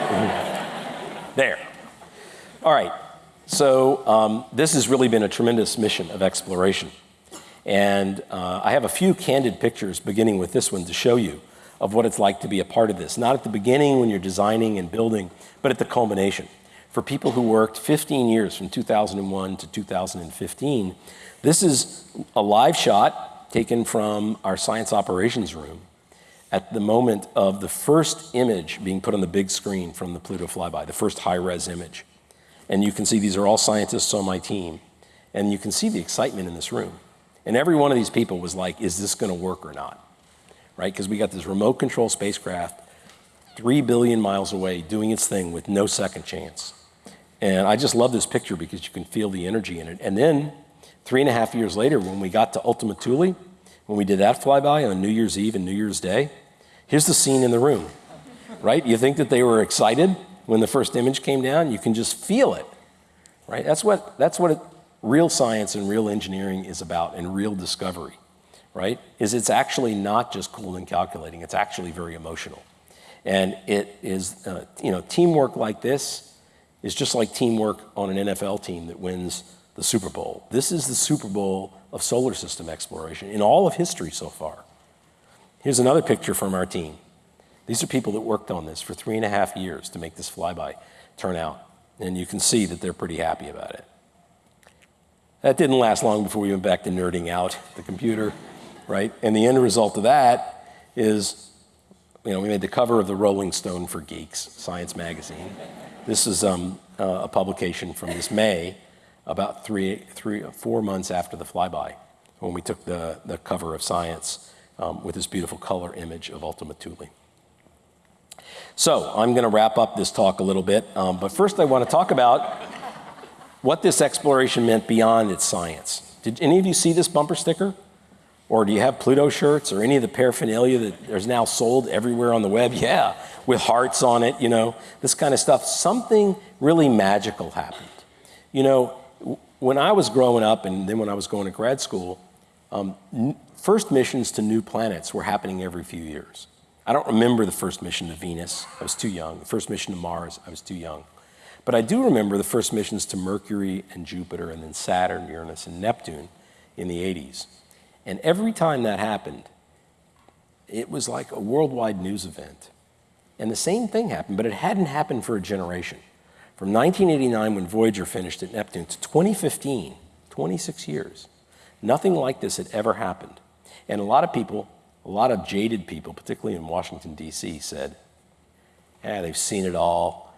there. All right. So um, this has really been a tremendous mission of exploration. And uh, I have a few candid pictures, beginning with this one, to show you of what it's like to be a part of this. Not at the beginning when you're designing and building, but at the culmination. For people who worked 15 years from 2001 to 2015, this is a live shot taken from our science operations room at the moment of the first image being put on the big screen from the Pluto flyby, the first high-res image. And you can see these are all scientists on my team. And you can see the excitement in this room. And every one of these people was like, is this going to work or not? Right? Because we got this remote control spacecraft three billion miles away doing its thing with no second chance. And I just love this picture because you can feel the energy in it. And then three and a half years later, when we got to Ultima Thule, when we did that flyby on New Year's Eve and New Year's Day, here's the scene in the room, right? You think that they were excited? when the first image came down, you can just feel it, right? That's what, that's what it, real science and real engineering is about and real discovery, right? Is it's actually not just cool and calculating, it's actually very emotional. And it is, uh, you know, teamwork like this is just like teamwork on an NFL team that wins the Super Bowl. This is the Super Bowl of solar system exploration in all of history so far. Here's another picture from our team. These are people that worked on this for three and a half years to make this flyby turn out. And you can see that they're pretty happy about it. That didn't last long before we went back to nerding out the computer, right? And the end result of that is, you know, we made the cover of the Rolling Stone for Geeks, Science Magazine. This is um, uh, a publication from this May, about three, three, four months after the flyby, when we took the, the cover of Science um, with this beautiful color image of Ultima Thule. So I'm going to wrap up this talk a little bit, um, but first I want to talk about what this exploration meant beyond its science. Did any of you see this bumper sticker? Or do you have Pluto shirts or any of the paraphernalia that is now sold everywhere on the web? [LAUGHS] Yeah, with hearts on it, you know, this kind of stuff. Something really magical happened. You know, when I was growing up and then when I was going to grad school, um, first missions to new planets were happening every few years. I don't remember the first mission to Venus. I was too young. The first mission to Mars, I was too young. But I do remember the first missions to Mercury and Jupiter and then Saturn, Uranus, and Neptune in the 80s. And every time that happened, it was like a worldwide news event. And the same thing happened, but it hadn't happened for a generation. From 1989, when Voyager finished at Neptune, to 2015, 26 years, nothing like this had ever happened. And a lot of people a lot of jaded people, particularly in Washington, D.C., said, yeah, they've seen it all.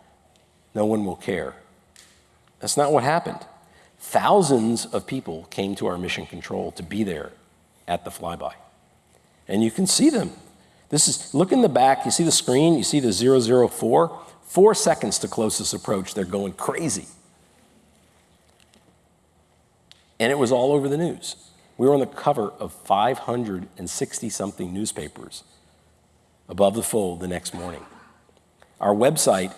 No one will care. That's not what happened. Thousands of people came to our mission control to be there at the flyby. And you can see them. This is, look in the back, you see the screen, you see the 004, four seconds to closest approach, they're going crazy. And it was all over the news. We were on the cover of 560 something newspapers above the fold the next morning. Our website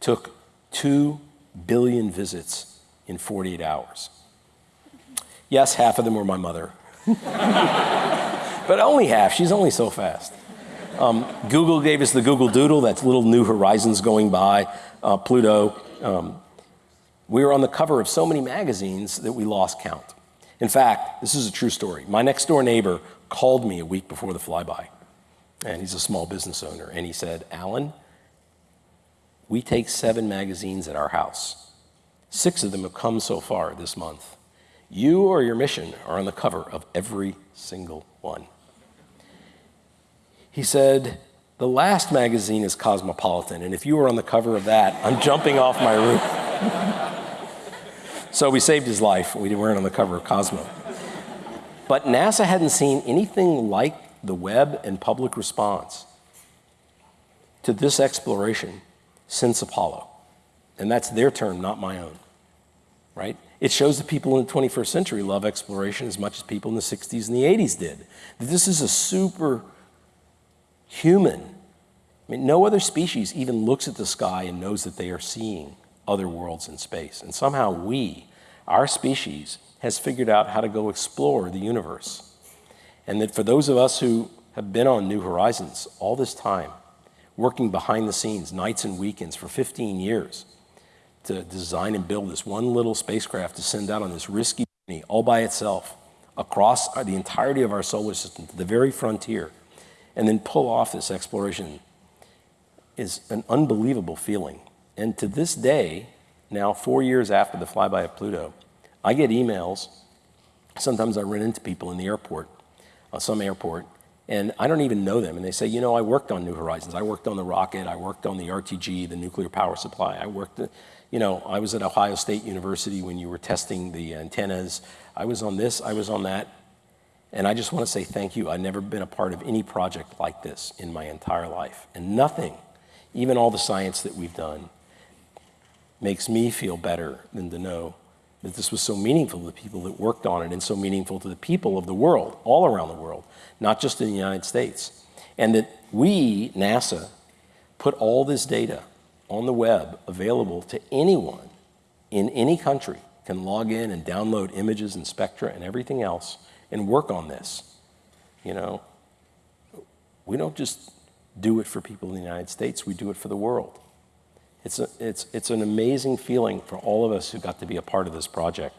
took 2 billion visits in 48 hours. Yes, half of them were my mother. [LAUGHS] but only half, she's only so fast. Um, Google gave us the Google Doodle, that's little new horizons going by, uh, Pluto. Um, we were on the cover of so many magazines that we lost count. In fact, this is a true story. My next door neighbor called me a week before the flyby, and he's a small business owner, and he said, Alan, we take seven magazines at our house. Six of them have come so far this month. You or your mission are on the cover of every single one. He said, the last magazine is Cosmopolitan, and if you were on the cover of that, I'm jumping off my roof. [LAUGHS] So we saved his life. We weren't on the cover of Cosmo. But NASA hadn't seen anything like the web and public response to this exploration since Apollo. And that's their term, not my own, right? It shows that people in the 21st century love exploration as much as people in the 60s and the 80s did. This is a super human. I mean, no other species even looks at the sky and knows that they are seeing other worlds in space. And somehow we, our species, has figured out how to go explore the universe. And that for those of us who have been on New Horizons all this time, working behind the scenes, nights and weekends for 15 years, to design and build this one little spacecraft to send out on this risky journey all by itself across the entirety of our solar system to the very frontier, and then pull off this exploration is an unbelievable feeling. And to this day, now four years after the flyby of Pluto, I get emails. Sometimes I run into people in the airport, uh, some airport, and I don't even know them. And they say, you know, I worked on New Horizons. I worked on the rocket. I worked on the RTG, the nuclear power supply. I worked, you know, I was at Ohio State University when you were testing the antennas. I was on this, I was on that. And I just want to say thank you. I've never been a part of any project like this in my entire life. And nothing, even all the science that we've done, makes me feel better than to know that this was so meaningful to the people that worked on it and so meaningful to the people of the world, all around the world, not just in the United States. And that we, NASA, put all this data on the web available to anyone in any country can log in and download images and spectra and everything else and work on this. You know, we don't just do it for people in the United States, we do it for the world. It's, a, it's, it's an amazing feeling for all of us who got to be a part of this project.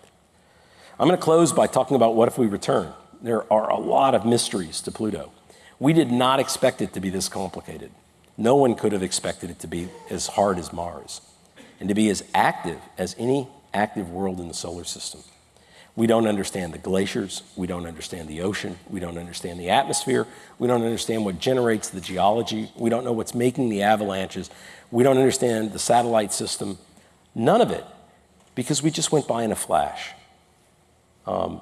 I'm going to close by talking about what if we return. There are a lot of mysteries to Pluto. We did not expect it to be this complicated. No one could have expected it to be as hard as Mars and to be as active as any active world in the solar system. We don't understand the glaciers. We don't understand the ocean. We don't understand the atmosphere. We don't understand what generates the geology. We don't know what's making the avalanches. We don't understand the satellite system. None of it, because we just went by in a flash. Um,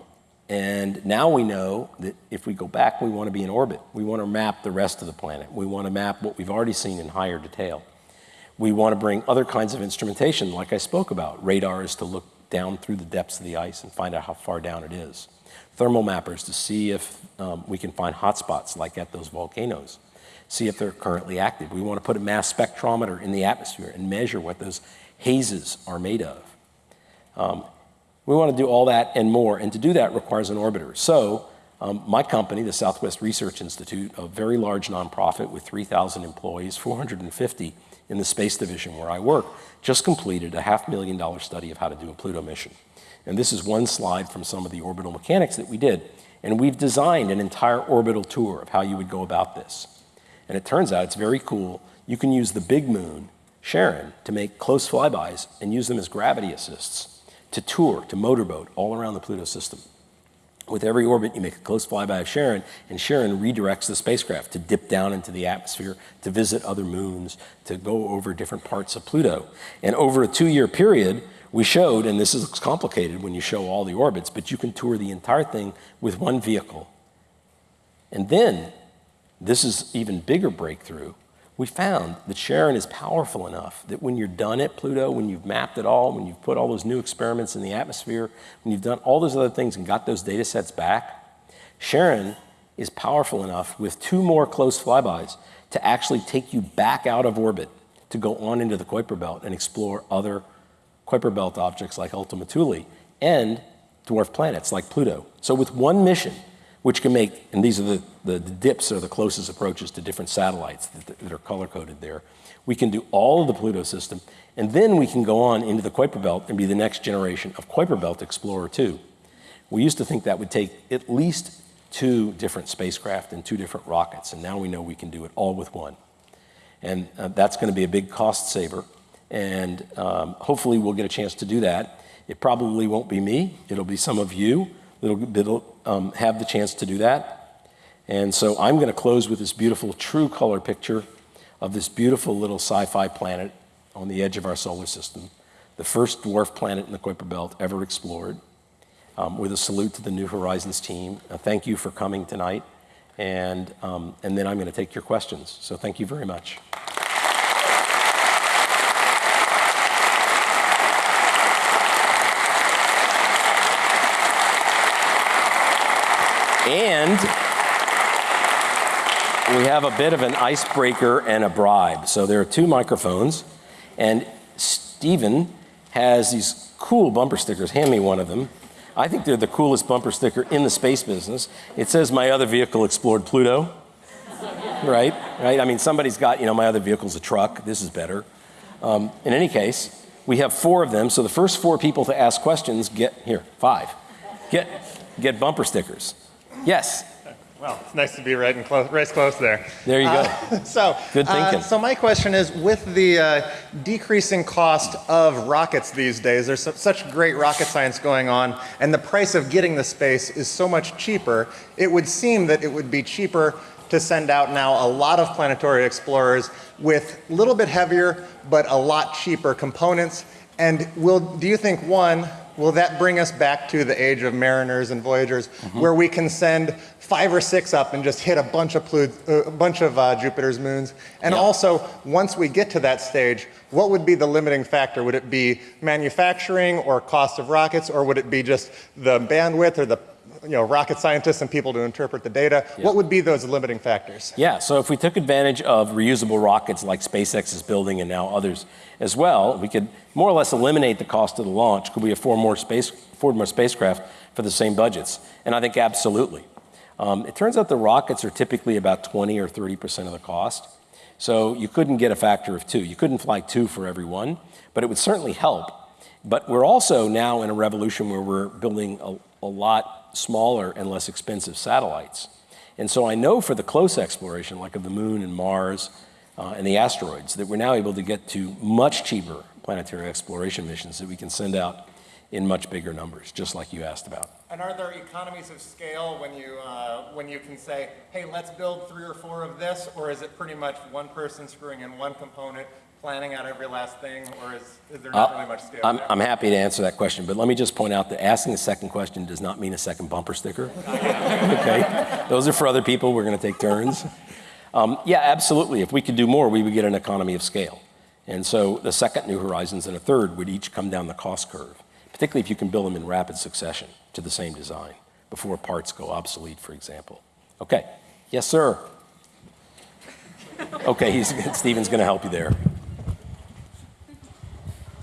and now we know that if we go back, we want to be in orbit. We want to map the rest of the planet. We want to map what we've already seen in higher detail. We want to bring other kinds of instrumentation, like I spoke about. Radar is to look down through the depths of the ice and find out how far down it is. Thermal mappers to see if um, we can find hotspots like at those volcanoes, see if they're currently active. We want to put a mass spectrometer in the atmosphere and measure what those hazes are made of. Um, we want to do all that and more, and to do that requires an orbiter. So um, my company, the Southwest Research Institute, a very large nonprofit with 3,000 employees, 450 in the space division where I work, just completed a half million dollar study of how to do a Pluto mission. And this is one slide from some of the orbital mechanics that we did. And we've designed an entire orbital tour of how you would go about this. And it turns out it's very cool. You can use the big moon, Charon, to make close flybys and use them as gravity assists to tour, to motorboat all around the Pluto system. With every orbit, you make a close flyby of Charon, and Charon redirects the spacecraft to dip down into the atmosphere, to visit other moons, to go over different parts of Pluto. And over a two-year period, we showed, and this is complicated when you show all the orbits, but you can tour the entire thing with one vehicle. And then, this is even bigger breakthrough, we found that Charon is powerful enough that when you're done at Pluto, when you've mapped it all, when you've put all those new experiments in the atmosphere, when you've done all those other things and got those data sets back, Charon is powerful enough with two more close flybys to actually take you back out of orbit to go on into the Kuiper Belt and explore other Kuiper Belt objects like Ultima Thule and dwarf planets like Pluto. So with one mission, which can make, and these are the, the, dips are the closest approaches to different satellites that, that are color-coded there. We can do all of the Pluto system, and then we can go on into the Kuiper Belt and be the next generation of Kuiper Belt Explorer 2. We used to think that would take at least two different spacecraft and two different rockets, and now we know we can do it all with one. And uh, that's going to be a big cost saver, and um, hopefully we'll get a chance to do that. It probably won't be me, it'll be some of you that'll, that'll um, have the chance to do that. And so I'm going to close with this beautiful true color picture of this beautiful little sci-fi planet on the edge of our solar system, the first dwarf planet in the Kuiper Belt ever explored. um, with a salute to the New Horizons team. Uh, thank you for coming tonight. And, um, and then I'm going to take your questions. So thank you very much. And we have a bit of an icebreaker and a bribe. So there are two microphones, and Stephen has these cool bumper stickers. Hand me one of them. I think they're the coolest bumper sticker in the space business. It says, My other vehicle explored Pluto. [LAUGHS] right? Right? I mean, somebody's got, you know, my other vehicle's a truck. This is better. Um, in any case, we have four of them. So the first four people to ask questions get, here, five, get, get bumper stickers. Yes. Well, it's nice to be right and close, race close there. There you go. Uh, [LAUGHS] so, Good thinking. Uh, so my question is, with the uh, decreasing cost of rockets these days, there's such great rocket science going on, and the price of getting the space is so much cheaper. It would seem that it would be cheaper to send out now a lot of planetary explorers with a little bit heavier but a lot cheaper components. And will do you think one? Will that bring us back to the age of mariners and voyagers, where we can send five or six up and just hit a bunch of uh, a bunch of uh, Jupiter's moons? And also, once we get to that stage, what would be the limiting factor? Would it be manufacturing or cost of rockets, or would it be just the bandwidth or the you know, rocket scientists and people to interpret the data? What would be those limiting factors? Yeah, so if we took advantage of reusable rockets like SpaceX is building and now others as well, we could more or less eliminate the cost of the launch. Could we afford more, space, afford more spacecraft for the same budgets? And I think absolutely. Um, it turns out the rockets are typically about 20 or 30% of the cost. So you couldn't get a factor of two. You couldn't fly two for every one, but it would certainly help. But we're also now in a revolution where we're building a, a lot smaller and less expensive satellites. And so I know for the close exploration, like of the moon and Mars uh, and the asteroids, that we're now able to get to much cheaper planetary exploration missions that we can send out in much bigger numbers, just like you asked about. And are there economies of scale when you uh, when you can say, hey, let's build three or four of this, or is it pretty much one person screwing in one component, planning out every last thing, or is, is there not Uh, really much scale I'm. I'm happy to answer that question, but let me just point out that asking a second question does not mean a second bumper sticker. [LAUGHS] okay? Those are for other people. We're going to take turns. Um, yeah, absolutely. If we could do more, we would get an economy of scale. And so the second New Horizons and a third would each come down the cost curve, particularly if you can build them in rapid succession to the same design before parts go obsolete, for example. Okay. Yes, sir. Okay, he's, Stephen's going to help you there.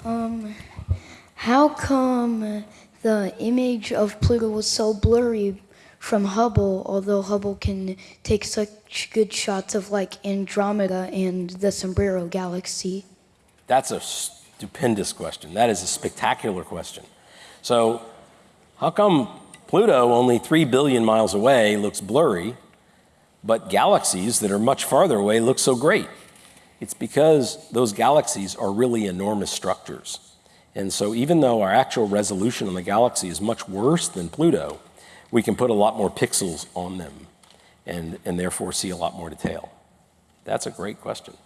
Um, how come the image of Pluto was so blurry from Hubble, although Hubble can take such good shots of like Andromeda and the Sombrero Galaxy? That's a stupendous question. That is a spectacular question. So, how come Pluto, only 3 billion miles away, looks blurry, but galaxies that are much farther away look so great? It's because those galaxies are really enormous structures. And so, even though our actual resolution on the galaxy is much worse than Pluto, we can put a lot more pixels on them and, and therefore see a lot more detail. That's a great question.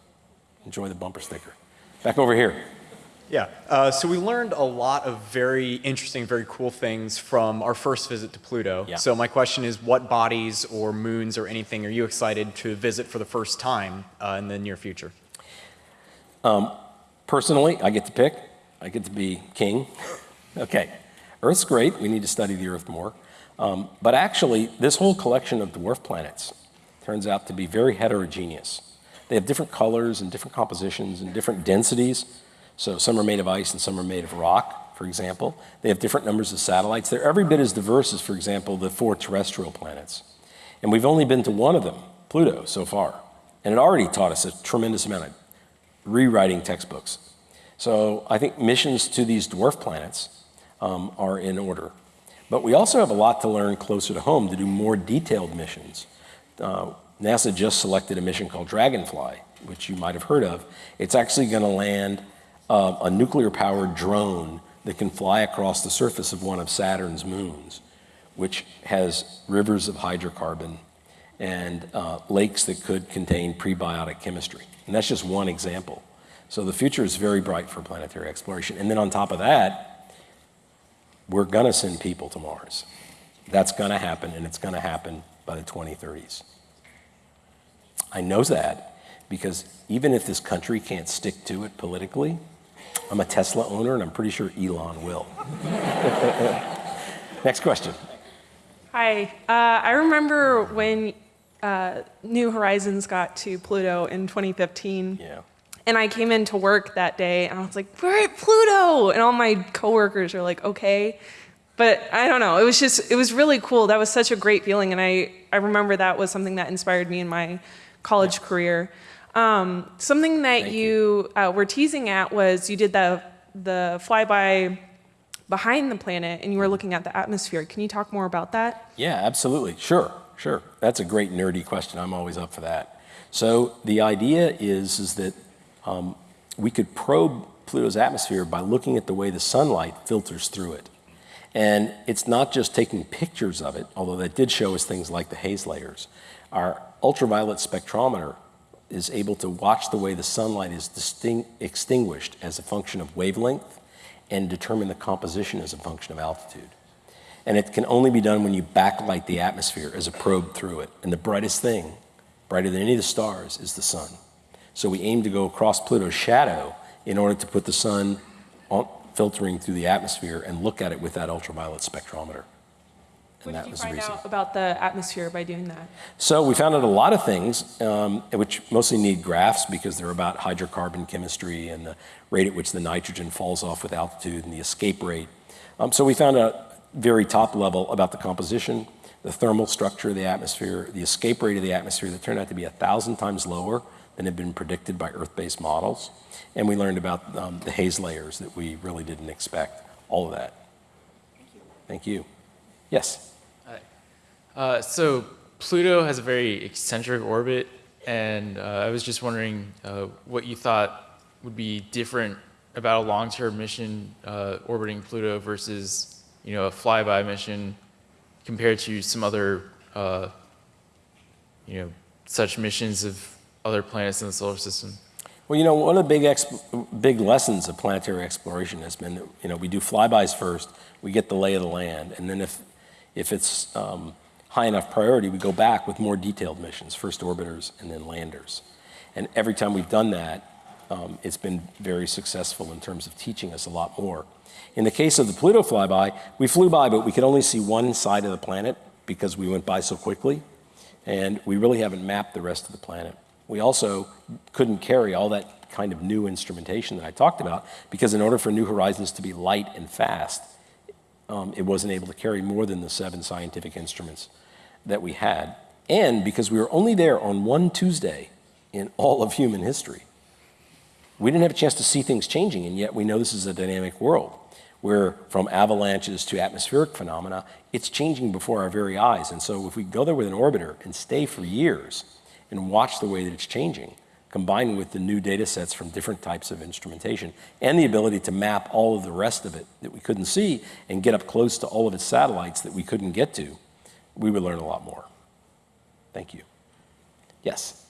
Enjoy the bumper sticker. Back over here. Yeah, uh, so we learned a lot of very interesting, very cool things from our first visit to Pluto. Yeah. So my question is, what bodies or moons or anything are you excited to visit for the first time uh, in the near future? Personally, I get to pick. I get to be king. [LAUGHS] okay, Earth's great. We need to study the Earth more. Um, but actually, this whole collection of dwarf planets turns out to be very heterogeneous. They have different colors and different compositions and different densities. So some are made of ice and some are made of rock, for example. They have different numbers of satellites. They're every bit as diverse as, for example, the four terrestrial planets. And we've only been to one of them, Pluto, so far. And it already taught us a tremendous amount rewriting textbooks. So I think missions to these dwarf planets um, are in order. But we also have a lot to learn closer to home to do more detailed missions. Uh, NASA just selected a mission called Dragonfly, which you might have heard of. It's actually going to land uh, a nuclear powered drone that can fly across the surface of one of Saturn's moons, which has rivers of hydrocarbon and uh, lakes that could contain prebiotic chemistry. And that's just one example. So the future is very bright for planetary exploration. And then on top of that, we're going to send people to Mars. That's going to happen, and it's going to happen by the 2030s. I know that because even if this country can't stick to it politically, I'm a Tesla owner, and I'm pretty sure Elon will. [LAUGHS] Next question. Hi. Uh, I remember when uh, New Horizons got to Pluto in 2015. Yeah. And I came into work that day and I was like, we're at Pluto. And all my coworkers are like, okay. But I don't know. It was just, it was really cool. That was such a great feeling. And I, I remember that was something that inspired me in my college career. Um, something that Thank you, uh, were teasing at was you did the, the flyby behind the planet and you were looking at the atmosphere. Can you talk more about that? Yeah, absolutely. Sure, sure. That's a great nerdy question. I'm always up for that. So the idea is, is that um, we could probe Pluto's atmosphere by looking at the way the sunlight filters through it. And it's not just taking pictures of it, although that did show us things like the haze layers. Our ultraviolet spectrometer is able to watch the way the sunlight is extinguished as a function of wavelength and determine the composition as a function of altitude. And it can only be done when you backlight the atmosphere as a probe through it. And the brightest thing, brighter than any of the stars, is the sun. So we aim to go across Pluto's shadow in order to put the sun on, filtering through the atmosphere and look at it with that ultraviolet spectrometer. What And that did you was the find reason. out about the atmosphere by doing that? So we found out a lot of things, um, which mostly need graphs because they're about hydrocarbon chemistry and the rate at which the nitrogen falls off with altitude and the escape rate. Um, so we found out very top level about the composition, the thermal structure of the atmosphere, the escape rate of the atmosphere that turned out to be a thousand times lower than had been predicted by Earth-based models. And we learned about um, the haze layers that we really didn't expect, all of that. Thank you. Thank you. Yes? Uh, so Pluto has a very eccentric orbit, and uh, I was just wondering uh, what you thought would be different about a long-term mission uh, orbiting Pluto versus, you know, a flyby mission compared to some other, uh, you know, such missions of other planets in the solar system. Well, you know, one of the big, big lessons of planetary exploration has been that, you know, we do flybys first, we get the lay of the land, and then if, if it's um, high enough priority, we go back with more detailed missions, first orbiters and then landers. And every time we've done that, um, it's been very successful in terms of teaching us a lot more. In the case of the Pluto flyby, we flew by, but we could only see one side of the planet because we went by so quickly, and we really haven't mapped the rest of the planet. We also couldn't carry all that kind of new instrumentation that I talked about because in order for New Horizons to be light and fast, um, it wasn't able to carry more than the seven scientific instruments that we had. And because we were only there on one Tuesday in all of human history, we didn't have a chance to see things changing, and yet we know this is a dynamic world where from avalanches to atmospheric phenomena, it's changing before our very eyes. And so if we go there with an orbiter and stay for years and watch the way that it's changing, combined with the new data sets from different types of instrumentation and the ability to map all of the rest of it that we couldn't see and get up close to all of its satellites that we couldn't get to, we would learn a lot more. Thank you. Yes.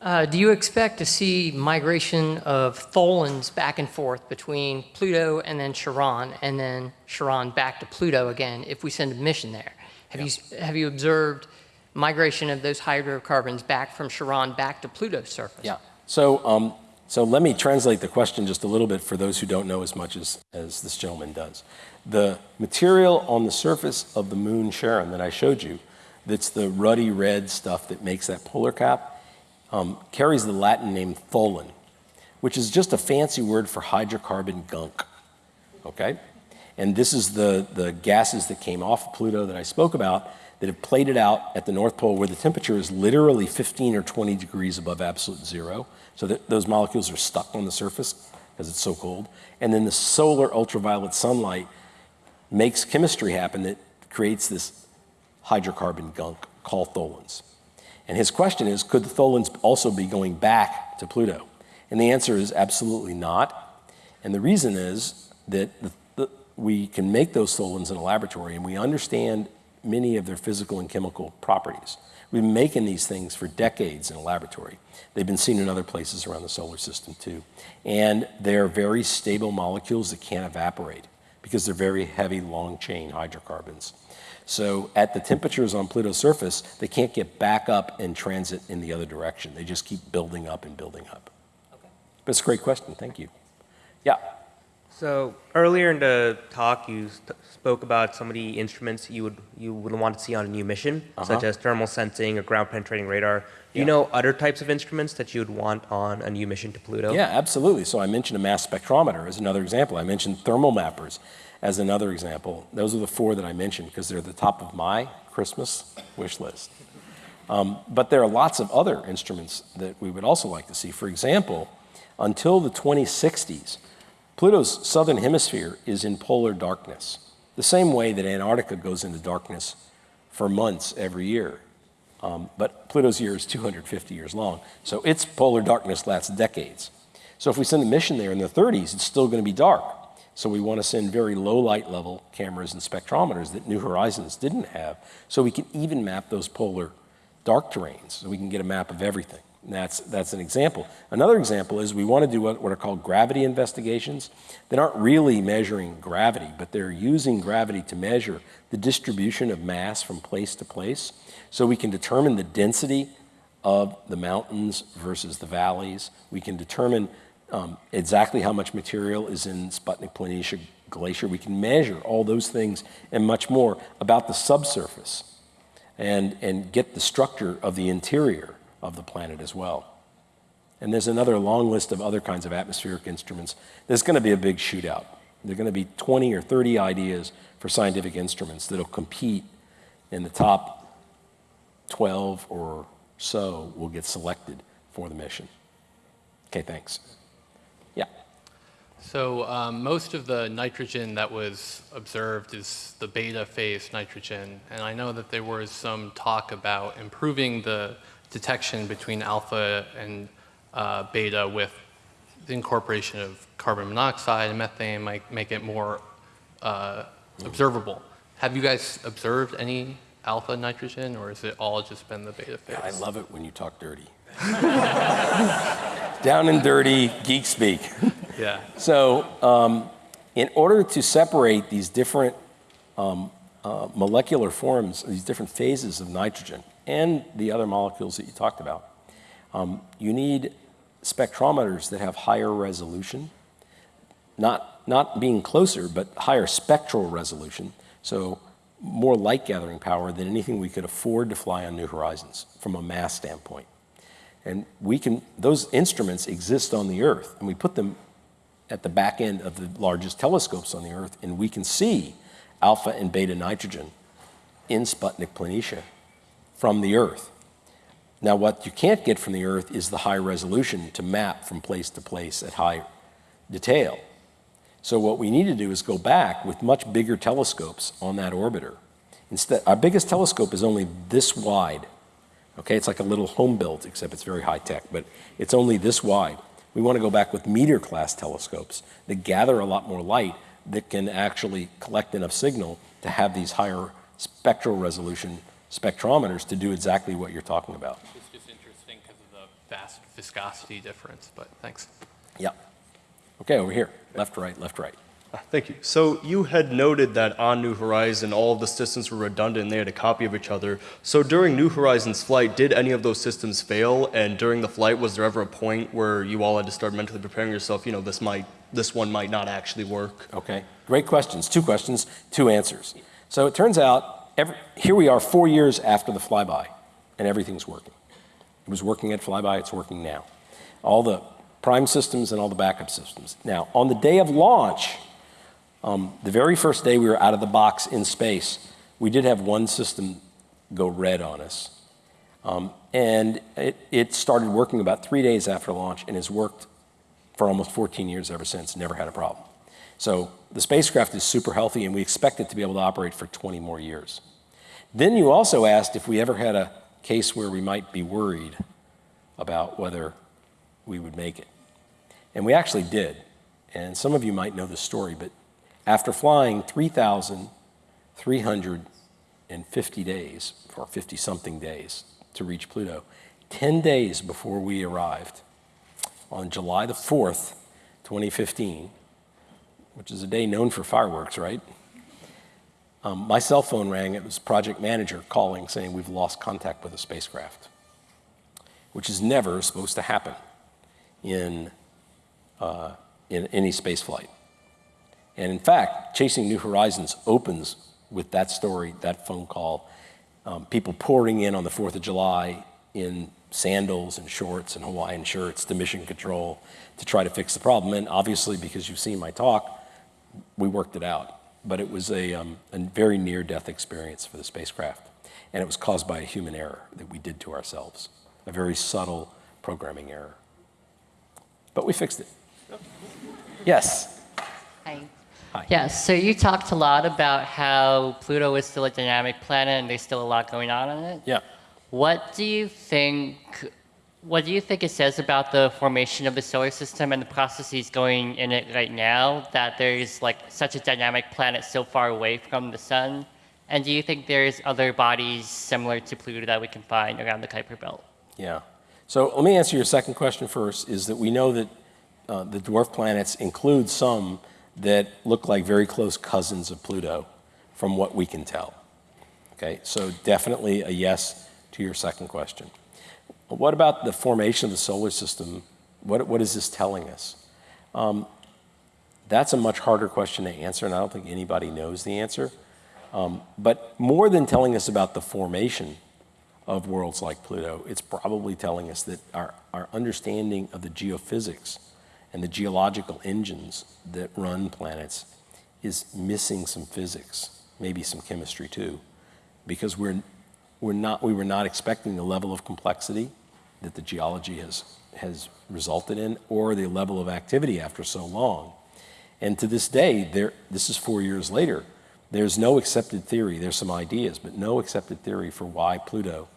Uh, do you expect to see migration of tholins back and forth between Pluto and then Charon, and then Charon back to Pluto again if we send a mission there? Have you have you observed migration of those hydrocarbons back from Charon back to Pluto's surface? Yeah. So, um, so let me translate the question just a little bit for those who don't know as much as, as this gentleman does. The material on the surface of the moon Charon that I showed you, that's the ruddy red stuff that makes that polar cap, um, carries the Latin name tholin, which is just a fancy word for hydrocarbon gunk. Okay? And this is the, the gases that came off of Pluto that I spoke about that have plated out at the North Pole where the temperature is literally 15 or 20 degrees above absolute zero. So that those molecules are stuck on the surface because it's so cold. And then the solar ultraviolet sunlight makes chemistry happen that creates this hydrocarbon gunk called tholins. And his question is, could the tholins also be going back to Pluto? And the answer is absolutely not. And the reason is that the, the, we can make those tholins in a laboratory and we understand many of their physical and chemical properties. We've been making these things for decades in a laboratory. They've been seen in other places around the solar system too. And they're very stable molecules that can't evaporate. because they're very heavy, long-chain hydrocarbons. So at the temperatures on Pluto's surface, they can't get back up and transit in the other direction. They just keep building up and building up. But it's a great question. Thank you. Yeah. So earlier in the talk, you spoke about some of the instruments you would you would want to see on a new mission, such Uh-huh. as thermal sensing or ground penetrating radar. Do Yeah. you know other types of instruments that you would want on a new mission to Pluto? Yeah, absolutely. So I mentioned a mass spectrometer as another example. I mentioned thermal mappers as another example. Those are the four that I mentioned because they're the top of my Christmas wish list. Um, but there are lots of other instruments that we would also like to see. For example, until the 2060s, Pluto's southern hemisphere is in polar darkness, the same way that Antarctica goes into darkness for months every year. Um, but Pluto's year is 250 years long, so its polar darkness lasts decades. So if we send a mission there in the 30s, it's still going to be dark. So we want to send very low light level cameras and spectrometers that New Horizons didn't have, so we can even map those polar dark terrains, so we can get a map of everything. And that's, that's an example. Another example is we want to do what, what are called gravity investigations. that aren't really measuring gravity, but they're using gravity to measure the distribution of mass from place to place, so we can determine the density of the mountains versus the valleys. We can determine um, exactly how much material is in Sputnik Planitia Glacier. We can measure all those things and much more about the subsurface and, and get the structure of the interior of the planet as well. And there's another long list of other kinds of atmospheric instruments. There's going to be a big shootout. There are going to be 20 or 30 ideas for scientific instruments that'll compete in the top 12 or so will get selected for the mission. Okay, thanks. Yeah. So um, most of the nitrogen that was observed is the beta phase nitrogen, and I know that there was some talk about improving the detection between alpha and uh, beta with the incorporation of carbon monoxide and methane might make it more uh, observable. Have you guys observed any alpha nitrogen, or has it all just been the beta phase? I love it when you talk dirty. [LAUGHS] Down and dirty, geek speak. Yeah. So, um, in order to separate these different um, uh, molecular forms, these different phases of nitrogen, and the other molecules that you talked about, um, you need spectrometers that have higher resolution, not, not being closer, but higher spectral resolution, so more light gathering power than anything we could afford to fly on New Horizons from a mass standpoint. And we can, those instruments exist on the Earth, and we put them at the back end of the largest telescopes on the Earth, and we can see alpha and beta nitrogen in Sputnik Planitia from the Earth. Now, what you can't get from the Earth is the high resolution to map from place to place at high detail. So what we need to do is go back with much bigger telescopes on that orbiter. Instead, our biggest telescope is only this wide. Okay, it's like a little home built, except it's very high tech, but it's only this wide. We want to go back with meter class telescopes that gather a lot more light that can actually collect enough signal to have these higher spectral resolution spectrometers to do exactly what you're talking about. It's just interesting because of the vast viscosity difference, but thanks. Yeah. Okay, over here. Left, right, left, right. Ah, Thank you. So you had noted that on New Horizon, all of the systems were redundant and they had a copy of each other. So during New Horizons flight, did any of those systems fail? And during the flight, was there ever a point where you all had to start mentally preparing yourself, you know, this might, this one might not actually work? Okay, great questions. Two questions, two answers. So it turns out, every, here we are four years after the flyby, and everything's working. It was working at flyby, it's working now. All the prime systems and all the backup systems. Now, on the day of launch, um, the very first day we were out of the box in space, we did have one system go red on us. Um, and it, it started working about three days after launch and has worked for almost 14 years ever since, never had a problem. So the spacecraft is super healthy and we expect it to be able to operate for 20 more years. Then you also asked if we ever had a case where we might be worried about whether we would make it. And we actually did. And some of you might know the story, but after flying 3,350 days, or 50 something days, to reach Pluto, 10 days before we arrived, on July the 4th, 2015, which is a day known for fireworks, right? Um, my cell phone rang. It was project manager calling saying we've lost contact with a spacecraft, which is never supposed to happen in, uh, in any space flight. And in fact, Chasing New Horizons opens with that story, that phone call, um, people pouring in on the 4th of July in sandals and shorts and Hawaiian shirts to mission control to try to fix the problem. And obviously, because you've seen my talk, we worked it out. But it was a, um, a very near death experience for the spacecraft. And it was caused by a human error that we did to ourselves, a very subtle programming error. But we fixed it. Yes. Hi. Hi. Yes, so you talked a lot about how Pluto is still a dynamic planet and there's still a lot going on on it. Yeah. What do you think what do you think it says about the formation of the solar system and the processes going in it right now that there's like such a dynamic planet so far away from the sun? And do you think there's other bodies similar to Pluto that we can find around the Kuiper Belt? Yeah. So let me answer your second question first, is that we know that uh, the dwarf planets include some that look like very close cousins of Pluto from what we can tell. Okay, so definitely a yes to your second question. What about the formation of the solar system? What, what is this telling us? Um, that's a much harder question to answer, and I don't think anybody knows the answer. Um, but more than telling us about the formation of worlds like Pluto, it's probably telling us that our, our understanding of the geophysics and the geological engines that run planets is missing some physics, maybe some chemistry too, because we're, we're not, we were not expecting the level of complexity that the geology has, has resulted in or the level of activity after so long. And to this day, there, this is four years later, there's no accepted theory. There's some ideas, but no accepted theory for why Pluto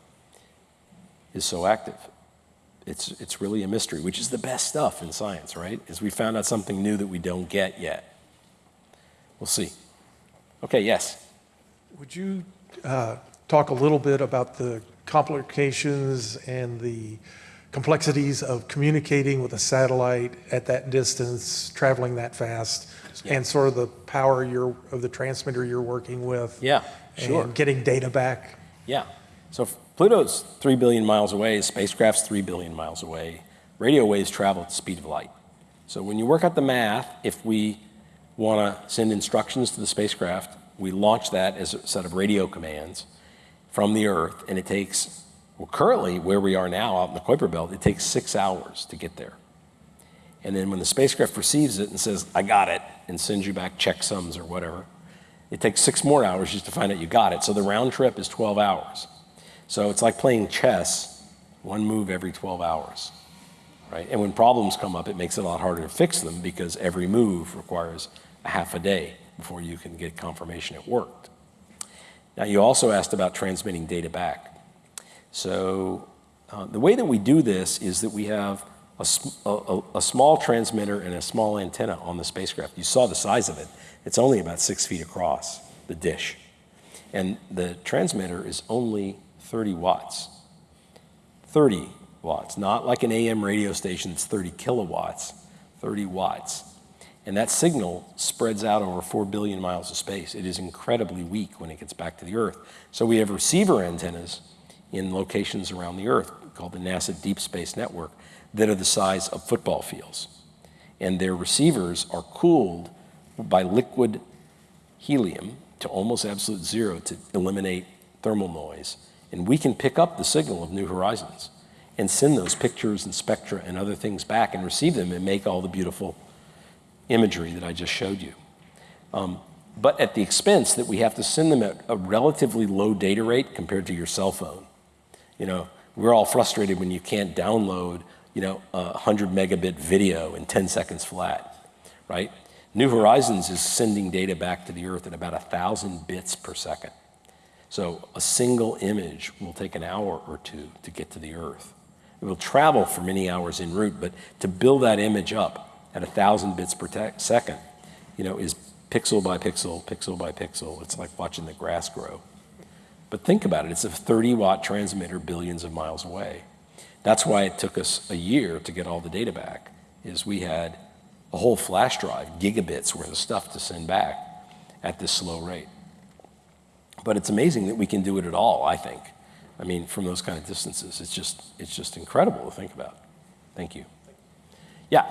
is so active. It's, it's really a mystery, which is the best stuff in science, right? Is we found out something new that we don't get yet. We'll see. Okay, yes. Would you uh, talk a little bit about the complications and the complexities of communicating with a satellite at that distance, traveling that fast, Yeah. and sort of the power you're, of the transmitter you're working with? Yeah, sure. And getting data back? Yeah. So Pluto's 3 billion miles away, spacecraft's 3 billion miles away. Radio waves travel at the speed of light. So when you work out the math, if we want to send instructions to the spacecraft, we launch that as a set of radio commands from the Earth, and it takes, well, currently where we are now out in the Kuiper Belt, it takes six hours to get there. And then when the spacecraft receives it and says, I got it, and sends you back checksums or whatever, it takes six more hours just to find out you got it. So the round trip is 12 hours. So it's like playing chess, one move every 12 hours, right? And when problems come up, it makes it a lot harder to fix them because every move requires a half a day before you can get confirmation it worked. Now, you also asked about transmitting data back. So uh, the way that we do this is that we have a, a, a, small transmitter and a small antenna on the spacecraft. You saw the size of it. It's only about six feet across, the dish. And the transmitter is only 30 watts. 30 watts, not like an AM radio station that's 30 kilowatts, 30 watts. And that signal spreads out over 4 billion miles of space. It is incredibly weak when it gets back to the Earth. So we have receiver antennas in locations around the Earth called the NASA Deep Space Network that are the size of football fields. And their receivers are cooled by liquid helium to almost absolute zero to eliminate thermal noise. And we can pick up the signal of New Horizons and send those pictures and spectra and other things back and receive them and make all the beautiful imagery that I just showed you. Um, but at the expense that we have to send them at a relatively low data rate compared to your cell phone. You know, we're all frustrated when you can't download, you know, a 100 megabit video in 10 seconds flat, right? New Horizons is sending data back to the Earth at about 1,000 bits per second. So a single image will take an hour or two to get to the Earth. It will travel for many hours en route, but to build that image up at 1,000 bits per second, you know, is pixel by pixel, pixel by pixel. It's like watching the grass grow. But think about it, it's a 30 watt transmitter billions of miles away. That's why it took us a year to get all the data back, is we had a whole flash drive, gigabits worth of stuff to send back at this slow rate. But it's amazing that we can do it at all, I think. I mean, from those kind of distances, it's just, it's just incredible to think about. Thank you. Yeah,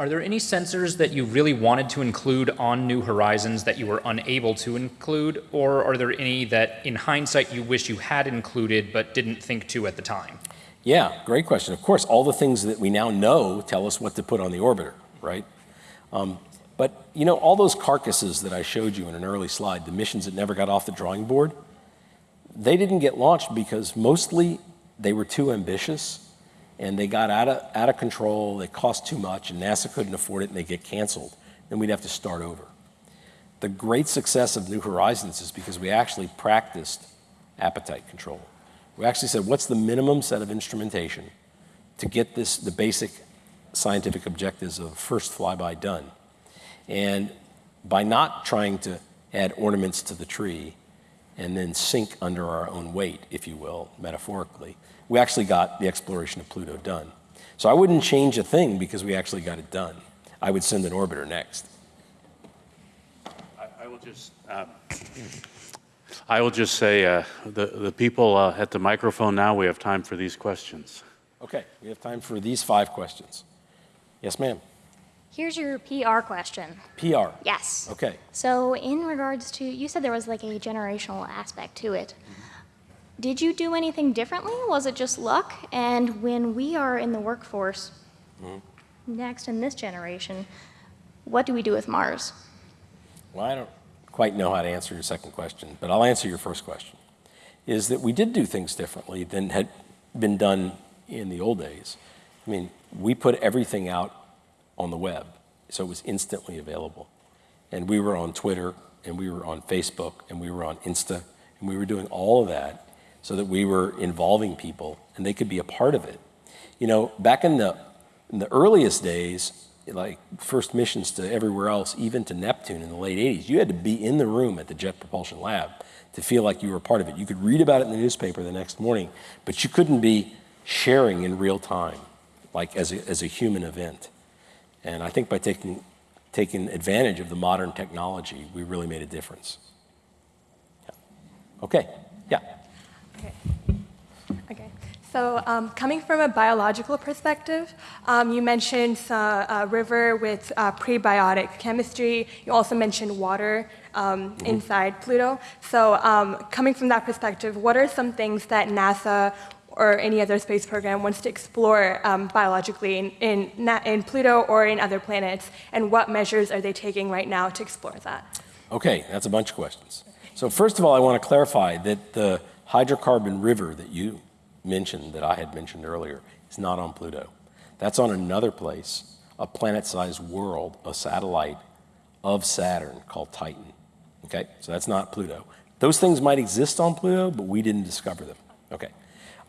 Are there any sensors that you really wanted to include on New Horizons that you were unable to include? Or are there any that, in hindsight, you wish you had included but didn't think to at the time? Yeah, great question. Of course, all the things that we now know tell us what to put on the orbiter, right? Um, but you know, all those carcasses that I showed you in an early slide, the missions that never got off the drawing board, they didn't get launched because mostly they were too ambitious and they got out of, out of control, they cost too much, and NASA couldn't afford it, and they get canceled. Then we'd have to start over. The great success of New Horizons is because we actually practiced appetite control. We actually said, what's the minimum set of instrumentation to get this, the basic scientific objectives of first flyby done? And by not trying to add ornaments to the tree and then sink under our own weight, if you will, metaphorically, we actually got the exploration of Pluto done. So I wouldn't change a thing because we actually got it done. I would send an orbiter next. I, I will just, um, I will just say, uh, the, the people uh, at the microphone now, we have time for these questions. Okay, we have time for these five questions. Yes, ma'am. Here's your PR question. PR. Yes. Okay. So, in regards to, you said there was like a generational aspect to it. Mm-hmm. Did you do anything differently? Was it just luck? And when we are in the workforce mm-hmm. next in this generation, what do we do with Mars? Well, I don't quite know how to answer your second question, but I'll answer your first question. Is that we did do things differently than had been done in the old days. I mean, we put everything out on the web, so it was instantly available. And we were on Twitter, and we were on Facebook, and we were on Insta, and we were doing all of that so that we were involving people and they could be a part of it. You know, back in the, in the earliest days, like first missions to everywhere else, even to Neptune in the late 80s, you had to be in the room at the Jet Propulsion Lab to feel like you were a part of it. You could read about it in the newspaper the next morning, but you couldn't be sharing in real time, like as a, as a human event. And I think by taking, taking advantage of the modern technology, we really made a difference. Yeah. Okay, yeah. Okay. So, um, coming from a biological perspective, um, you mentioned uh, a river with uh, prebiotic chemistry. You also mentioned water um, inside Pluto. So, um, coming from that perspective, what are some things that NASA or any other space program wants to explore um, biologically in, in, in Pluto or in other planets, and what measures are they taking right now to explore that? Okay, that's a bunch of questions. So first of all, I want to clarify that the hydrocarbon river that you mentioned, that I had mentioned earlier, is not on Pluto. That's on another place, a planet-sized world, a satellite of Saturn called Titan. Okay, so that's not Pluto. Those things might exist on Pluto, but we didn't discover them. Okay.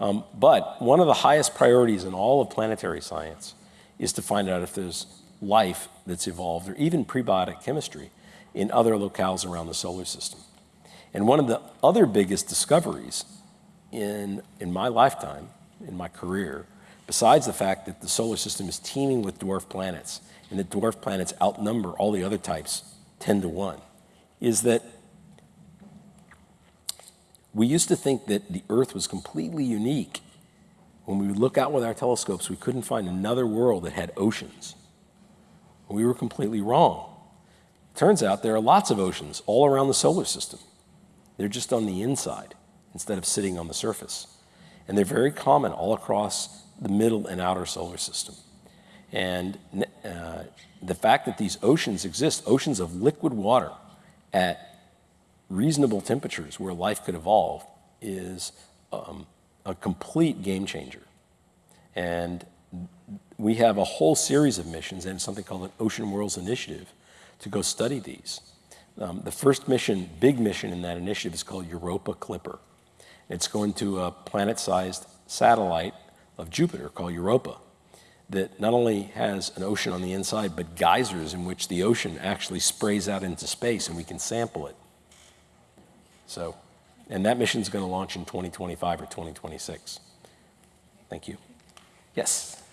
Um, but one of the highest priorities in all of planetary science is to find out if there's life that's evolved or even prebiotic chemistry in other locales around the solar system. And one of the other biggest discoveries in, in my lifetime, in my career, besides the fact that the solar system is teeming with dwarf planets and that dwarf planets outnumber all the other types 10 to 1, is that we used to think that the Earth was completely unique. When we would look out with our telescopes, we couldn't find another world that had oceans. We were completely wrong. Turns out there are lots of oceans all around the solar system. They're just on the inside instead of sitting on the surface. And they're very common all across the middle and outer solar system. And uh, the fact that these oceans exist, oceans of liquid water at reasonable temperatures where life could evolve, is um, a complete game changer. And we have a whole series of missions and something called an Ocean Worlds Initiative to go study these. Um, the first mission, big mission in that initiative is called Europa Clipper. It's going to a planet-sized satellite of Jupiter called Europa that not only has an ocean on the inside, but geysers in which the ocean actually sprays out into space and we can sample it. So, and that mission is going to launch in 2025 or 2026. Thank you. Yes.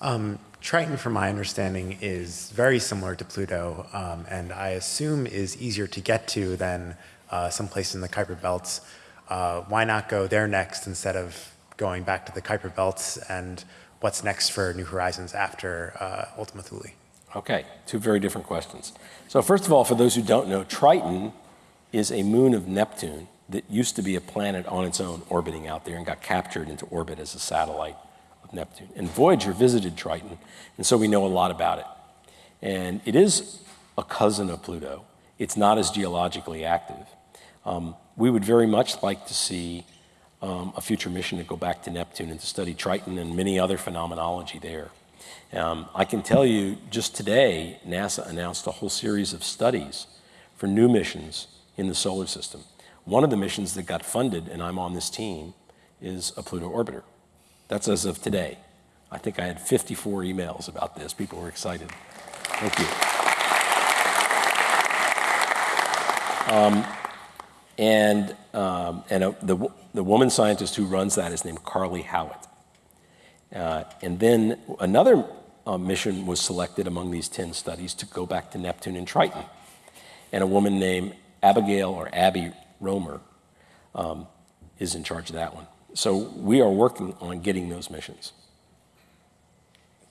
Um, Triton, from my understanding, is very similar to Pluto, um, and I assume is easier to get to than uh, someplace in the Kuiper Belts. Uh, why not go there next instead of going back to the Kuiper Belts? And what's next for New Horizons after uh, Ultima Thule? Okay, two very different questions. So first of all, for those who don't know, Triton is a moon of Neptune that used to be a planet on its own orbiting out there and got captured into orbit as a satellite of Neptune. And Voyager visited Triton, and so we know a lot about it. And it is a cousin of Pluto. It's not as geologically active. Um, we would very much like to see um, a future mission to go back to Neptune and to study Triton and many other phenomenology there. Um, I can tell you just today, NASA announced a whole series of studies for new missions in the solar system. One of the missions that got funded, and I'm on this team, is a Pluto orbiter. That's as of today. I think I had 54 emails about this. People were excited. Thank you. Um, and um, and a, the, the woman scientist who runs that is named Carly Howett. Uh, and then another uh, mission was selected among these 10 studies to go back to Neptune and Triton. And a woman named Abigail or Abby Rymer um, is in charge of that one. So we are working on getting those missions.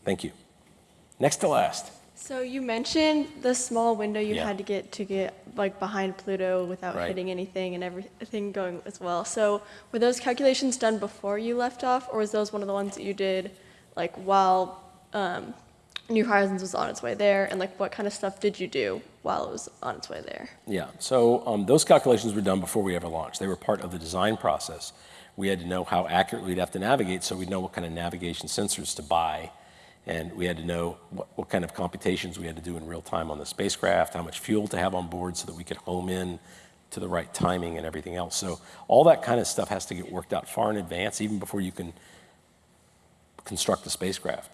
Thank you. Next to last. So you mentioned the small window you Yeah. had to get to get like behind Pluto without Right. hitting anything and everything going as well. So were those calculations done before you left off, or was those one of the ones that you did like while um, New Horizons was on its way there? And like what kind of stuff did you do while it was on its way there? Yeah, so um, those calculations were done before we ever launched. They were part of the design process. We had to know how accurately we'd have to navigate so we'd know what kind of navigation sensors to buy. And we had to know what, what kind of computations we had to do in real time on the spacecraft, how much fuel to have on board so that we could home in to the right timing and everything else. So all that kind of stuff has to get worked out far in advance, even before you can construct a spacecraft.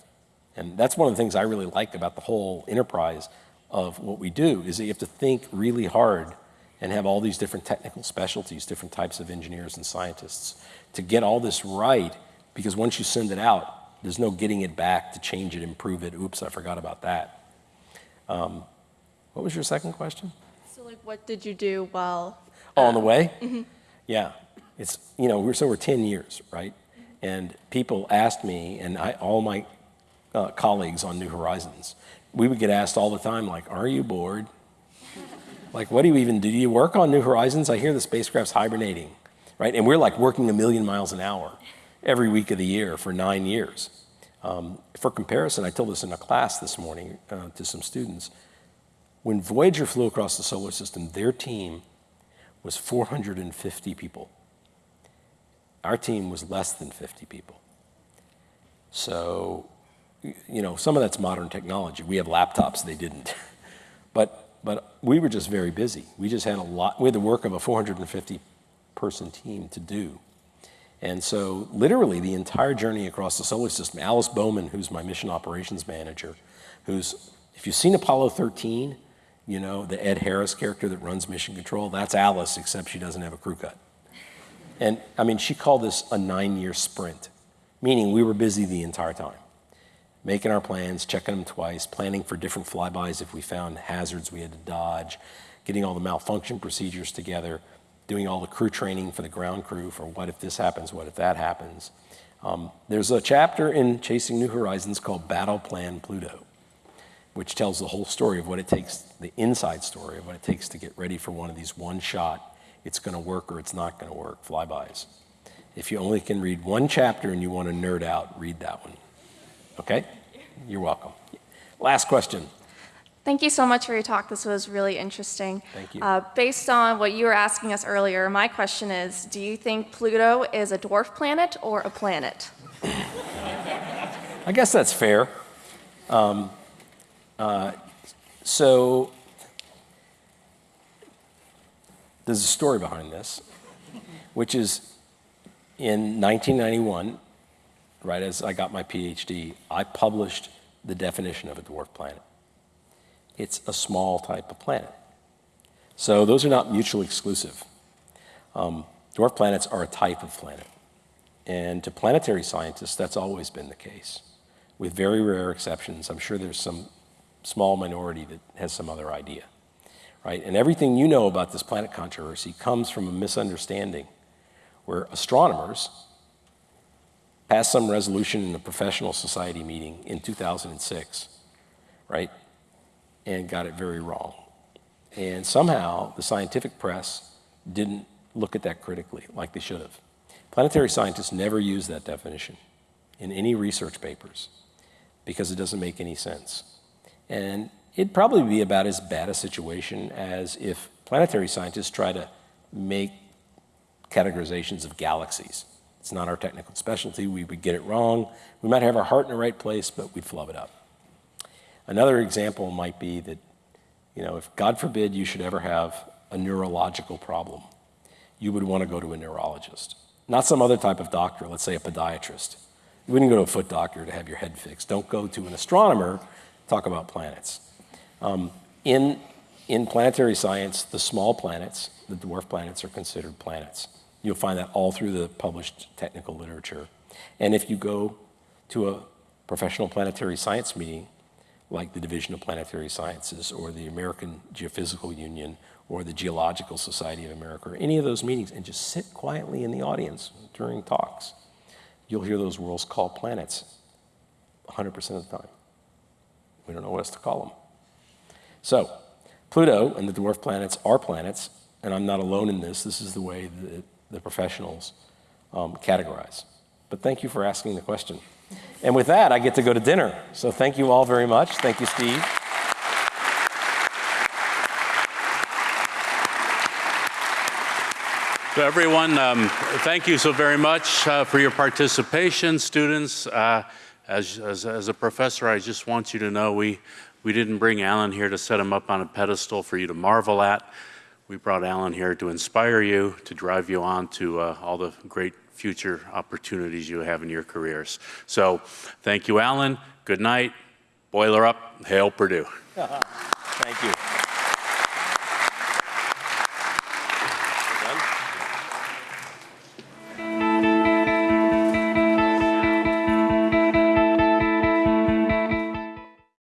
And that's one of the things I really like about the whole enterprise of what we do is that you have to think really hard and have all these different technical specialties, different types of engineers and scientists to get all this right because once you send it out, there's no getting it back to change it, improve it. Oops, I forgot about that. Um, what was your second question? So like what did you do while? Oh, on the way? [LAUGHS] Mhm. Yeah, it's, you know, we're, so we're 10 years, right? And people asked me, and I, all my uh, colleagues on New Horizons, we would get asked all the time, like, are you bored? [LAUGHS] Like, what do you even do? Do you work on New Horizons? I hear the spacecraft's hibernating, right? And we're like working a million miles an hour every week of the year for nine years. Um, for comparison, I told this in a class this morning uh, to some students. When Voyager flew across the solar system, their team was 450 people. Our team was less than 50 people. So, you know, some of that's modern technology. We have laptops, they didn't. [LAUGHS] but, but we were just very busy. We just had a lot, we had the work of a 450 person team to do. And so, literally, the entire journey across the solar system, Alice Bowman, who's my mission operations manager, who's, if you've seen Apollo 13, you know, the Ed Harris character that runs mission control, that's Alice, except she doesn't have a crew cut. And I mean, she called this a nine year sprint, meaning we were busy the entire time, making our plans, checking them twice, planning for different flybys if we found hazards we had to dodge, getting all the malfunction procedures together, doing all the crew training for the ground crew for what if this happens, what if that happens. Um, there's a chapter in Chasing New Horizons called Battle Plan Pluto, which tells the whole story of what it takes, the inside story of what it takes to get ready for one of these one shot, it's going to work or it's not going to work flybys. If you only can read one chapter and you want to nerd out, read that one. Okay? You're welcome. Last question. Thank you so much for your talk. This was really interesting. Thank you. Uh, based on what you were asking us earlier, my question is Do you think Pluto is a dwarf planet or a planet? I guess that's fair. Um, uh, so there's a story behind this, which is in 1991, right as I got my PhD, I published the definition of a dwarf planet. It's a small type of planet. So those are not mutually exclusive. Um, dwarf planets are a type of planet. And to planetary scientists, that's always been the case. with very rare exceptions. I'm sure there's some small minority that has some other idea, right? And everything you know about this planet controversy comes from a misunderstanding where astronomers passed some resolution in a professional society meeting in 2006, right? And got it very wrong. And somehow the scientific press didn't look at that critically like they should have. Planetary scientists never use that definition in any research papers because it doesn't make any sense. And it'd probably be about as bad a situation as if planetary scientists try to make categorizations of galaxies. It's not our technical specialty. We would get it wrong. We might have our heart in the right place, but we'd flub it up. Another example might be that, you know, if God forbid you should ever have a neurological problem, you would want to go to a neurologist, not some other type of doctor, let's say a podiatrist. You wouldn't go to a foot doctor to have your head fixed. Don't go to an astronomer, talk about planets. Um, in, in planetary science, the small planets, the dwarf planets, are considered planets. You'll find that all through the published technical literature. And if you go to a professional planetary science meeting, like the Division of Planetary Sciences or the American Geophysical Union or the Geological Society of America or any of those meetings and just sit quietly in the audience during talks, you'll hear those worlds called planets 100% of the time. We don't know what else to call them. So, Pluto and the dwarf planets are planets, and I'm not alone in this. This is the way that the professionals um, categorize. But thank you for asking the question. And with that, I get to go to dinner. So thank you all very much. Thank you, Steve. So everyone, um, thank you so very much uh, for your participation, students. Uh, as, as, as, a professor, I just want you to know we, we didn't bring Alan here to set him up on a pedestal for you to marvel at. We brought Alan here to inspire you, to drive you on to uh, all the great future opportunities you have in your careers. So thank you, Alan. Good night. Boiler up. Hail Purdue. [LAUGHS] Thank you.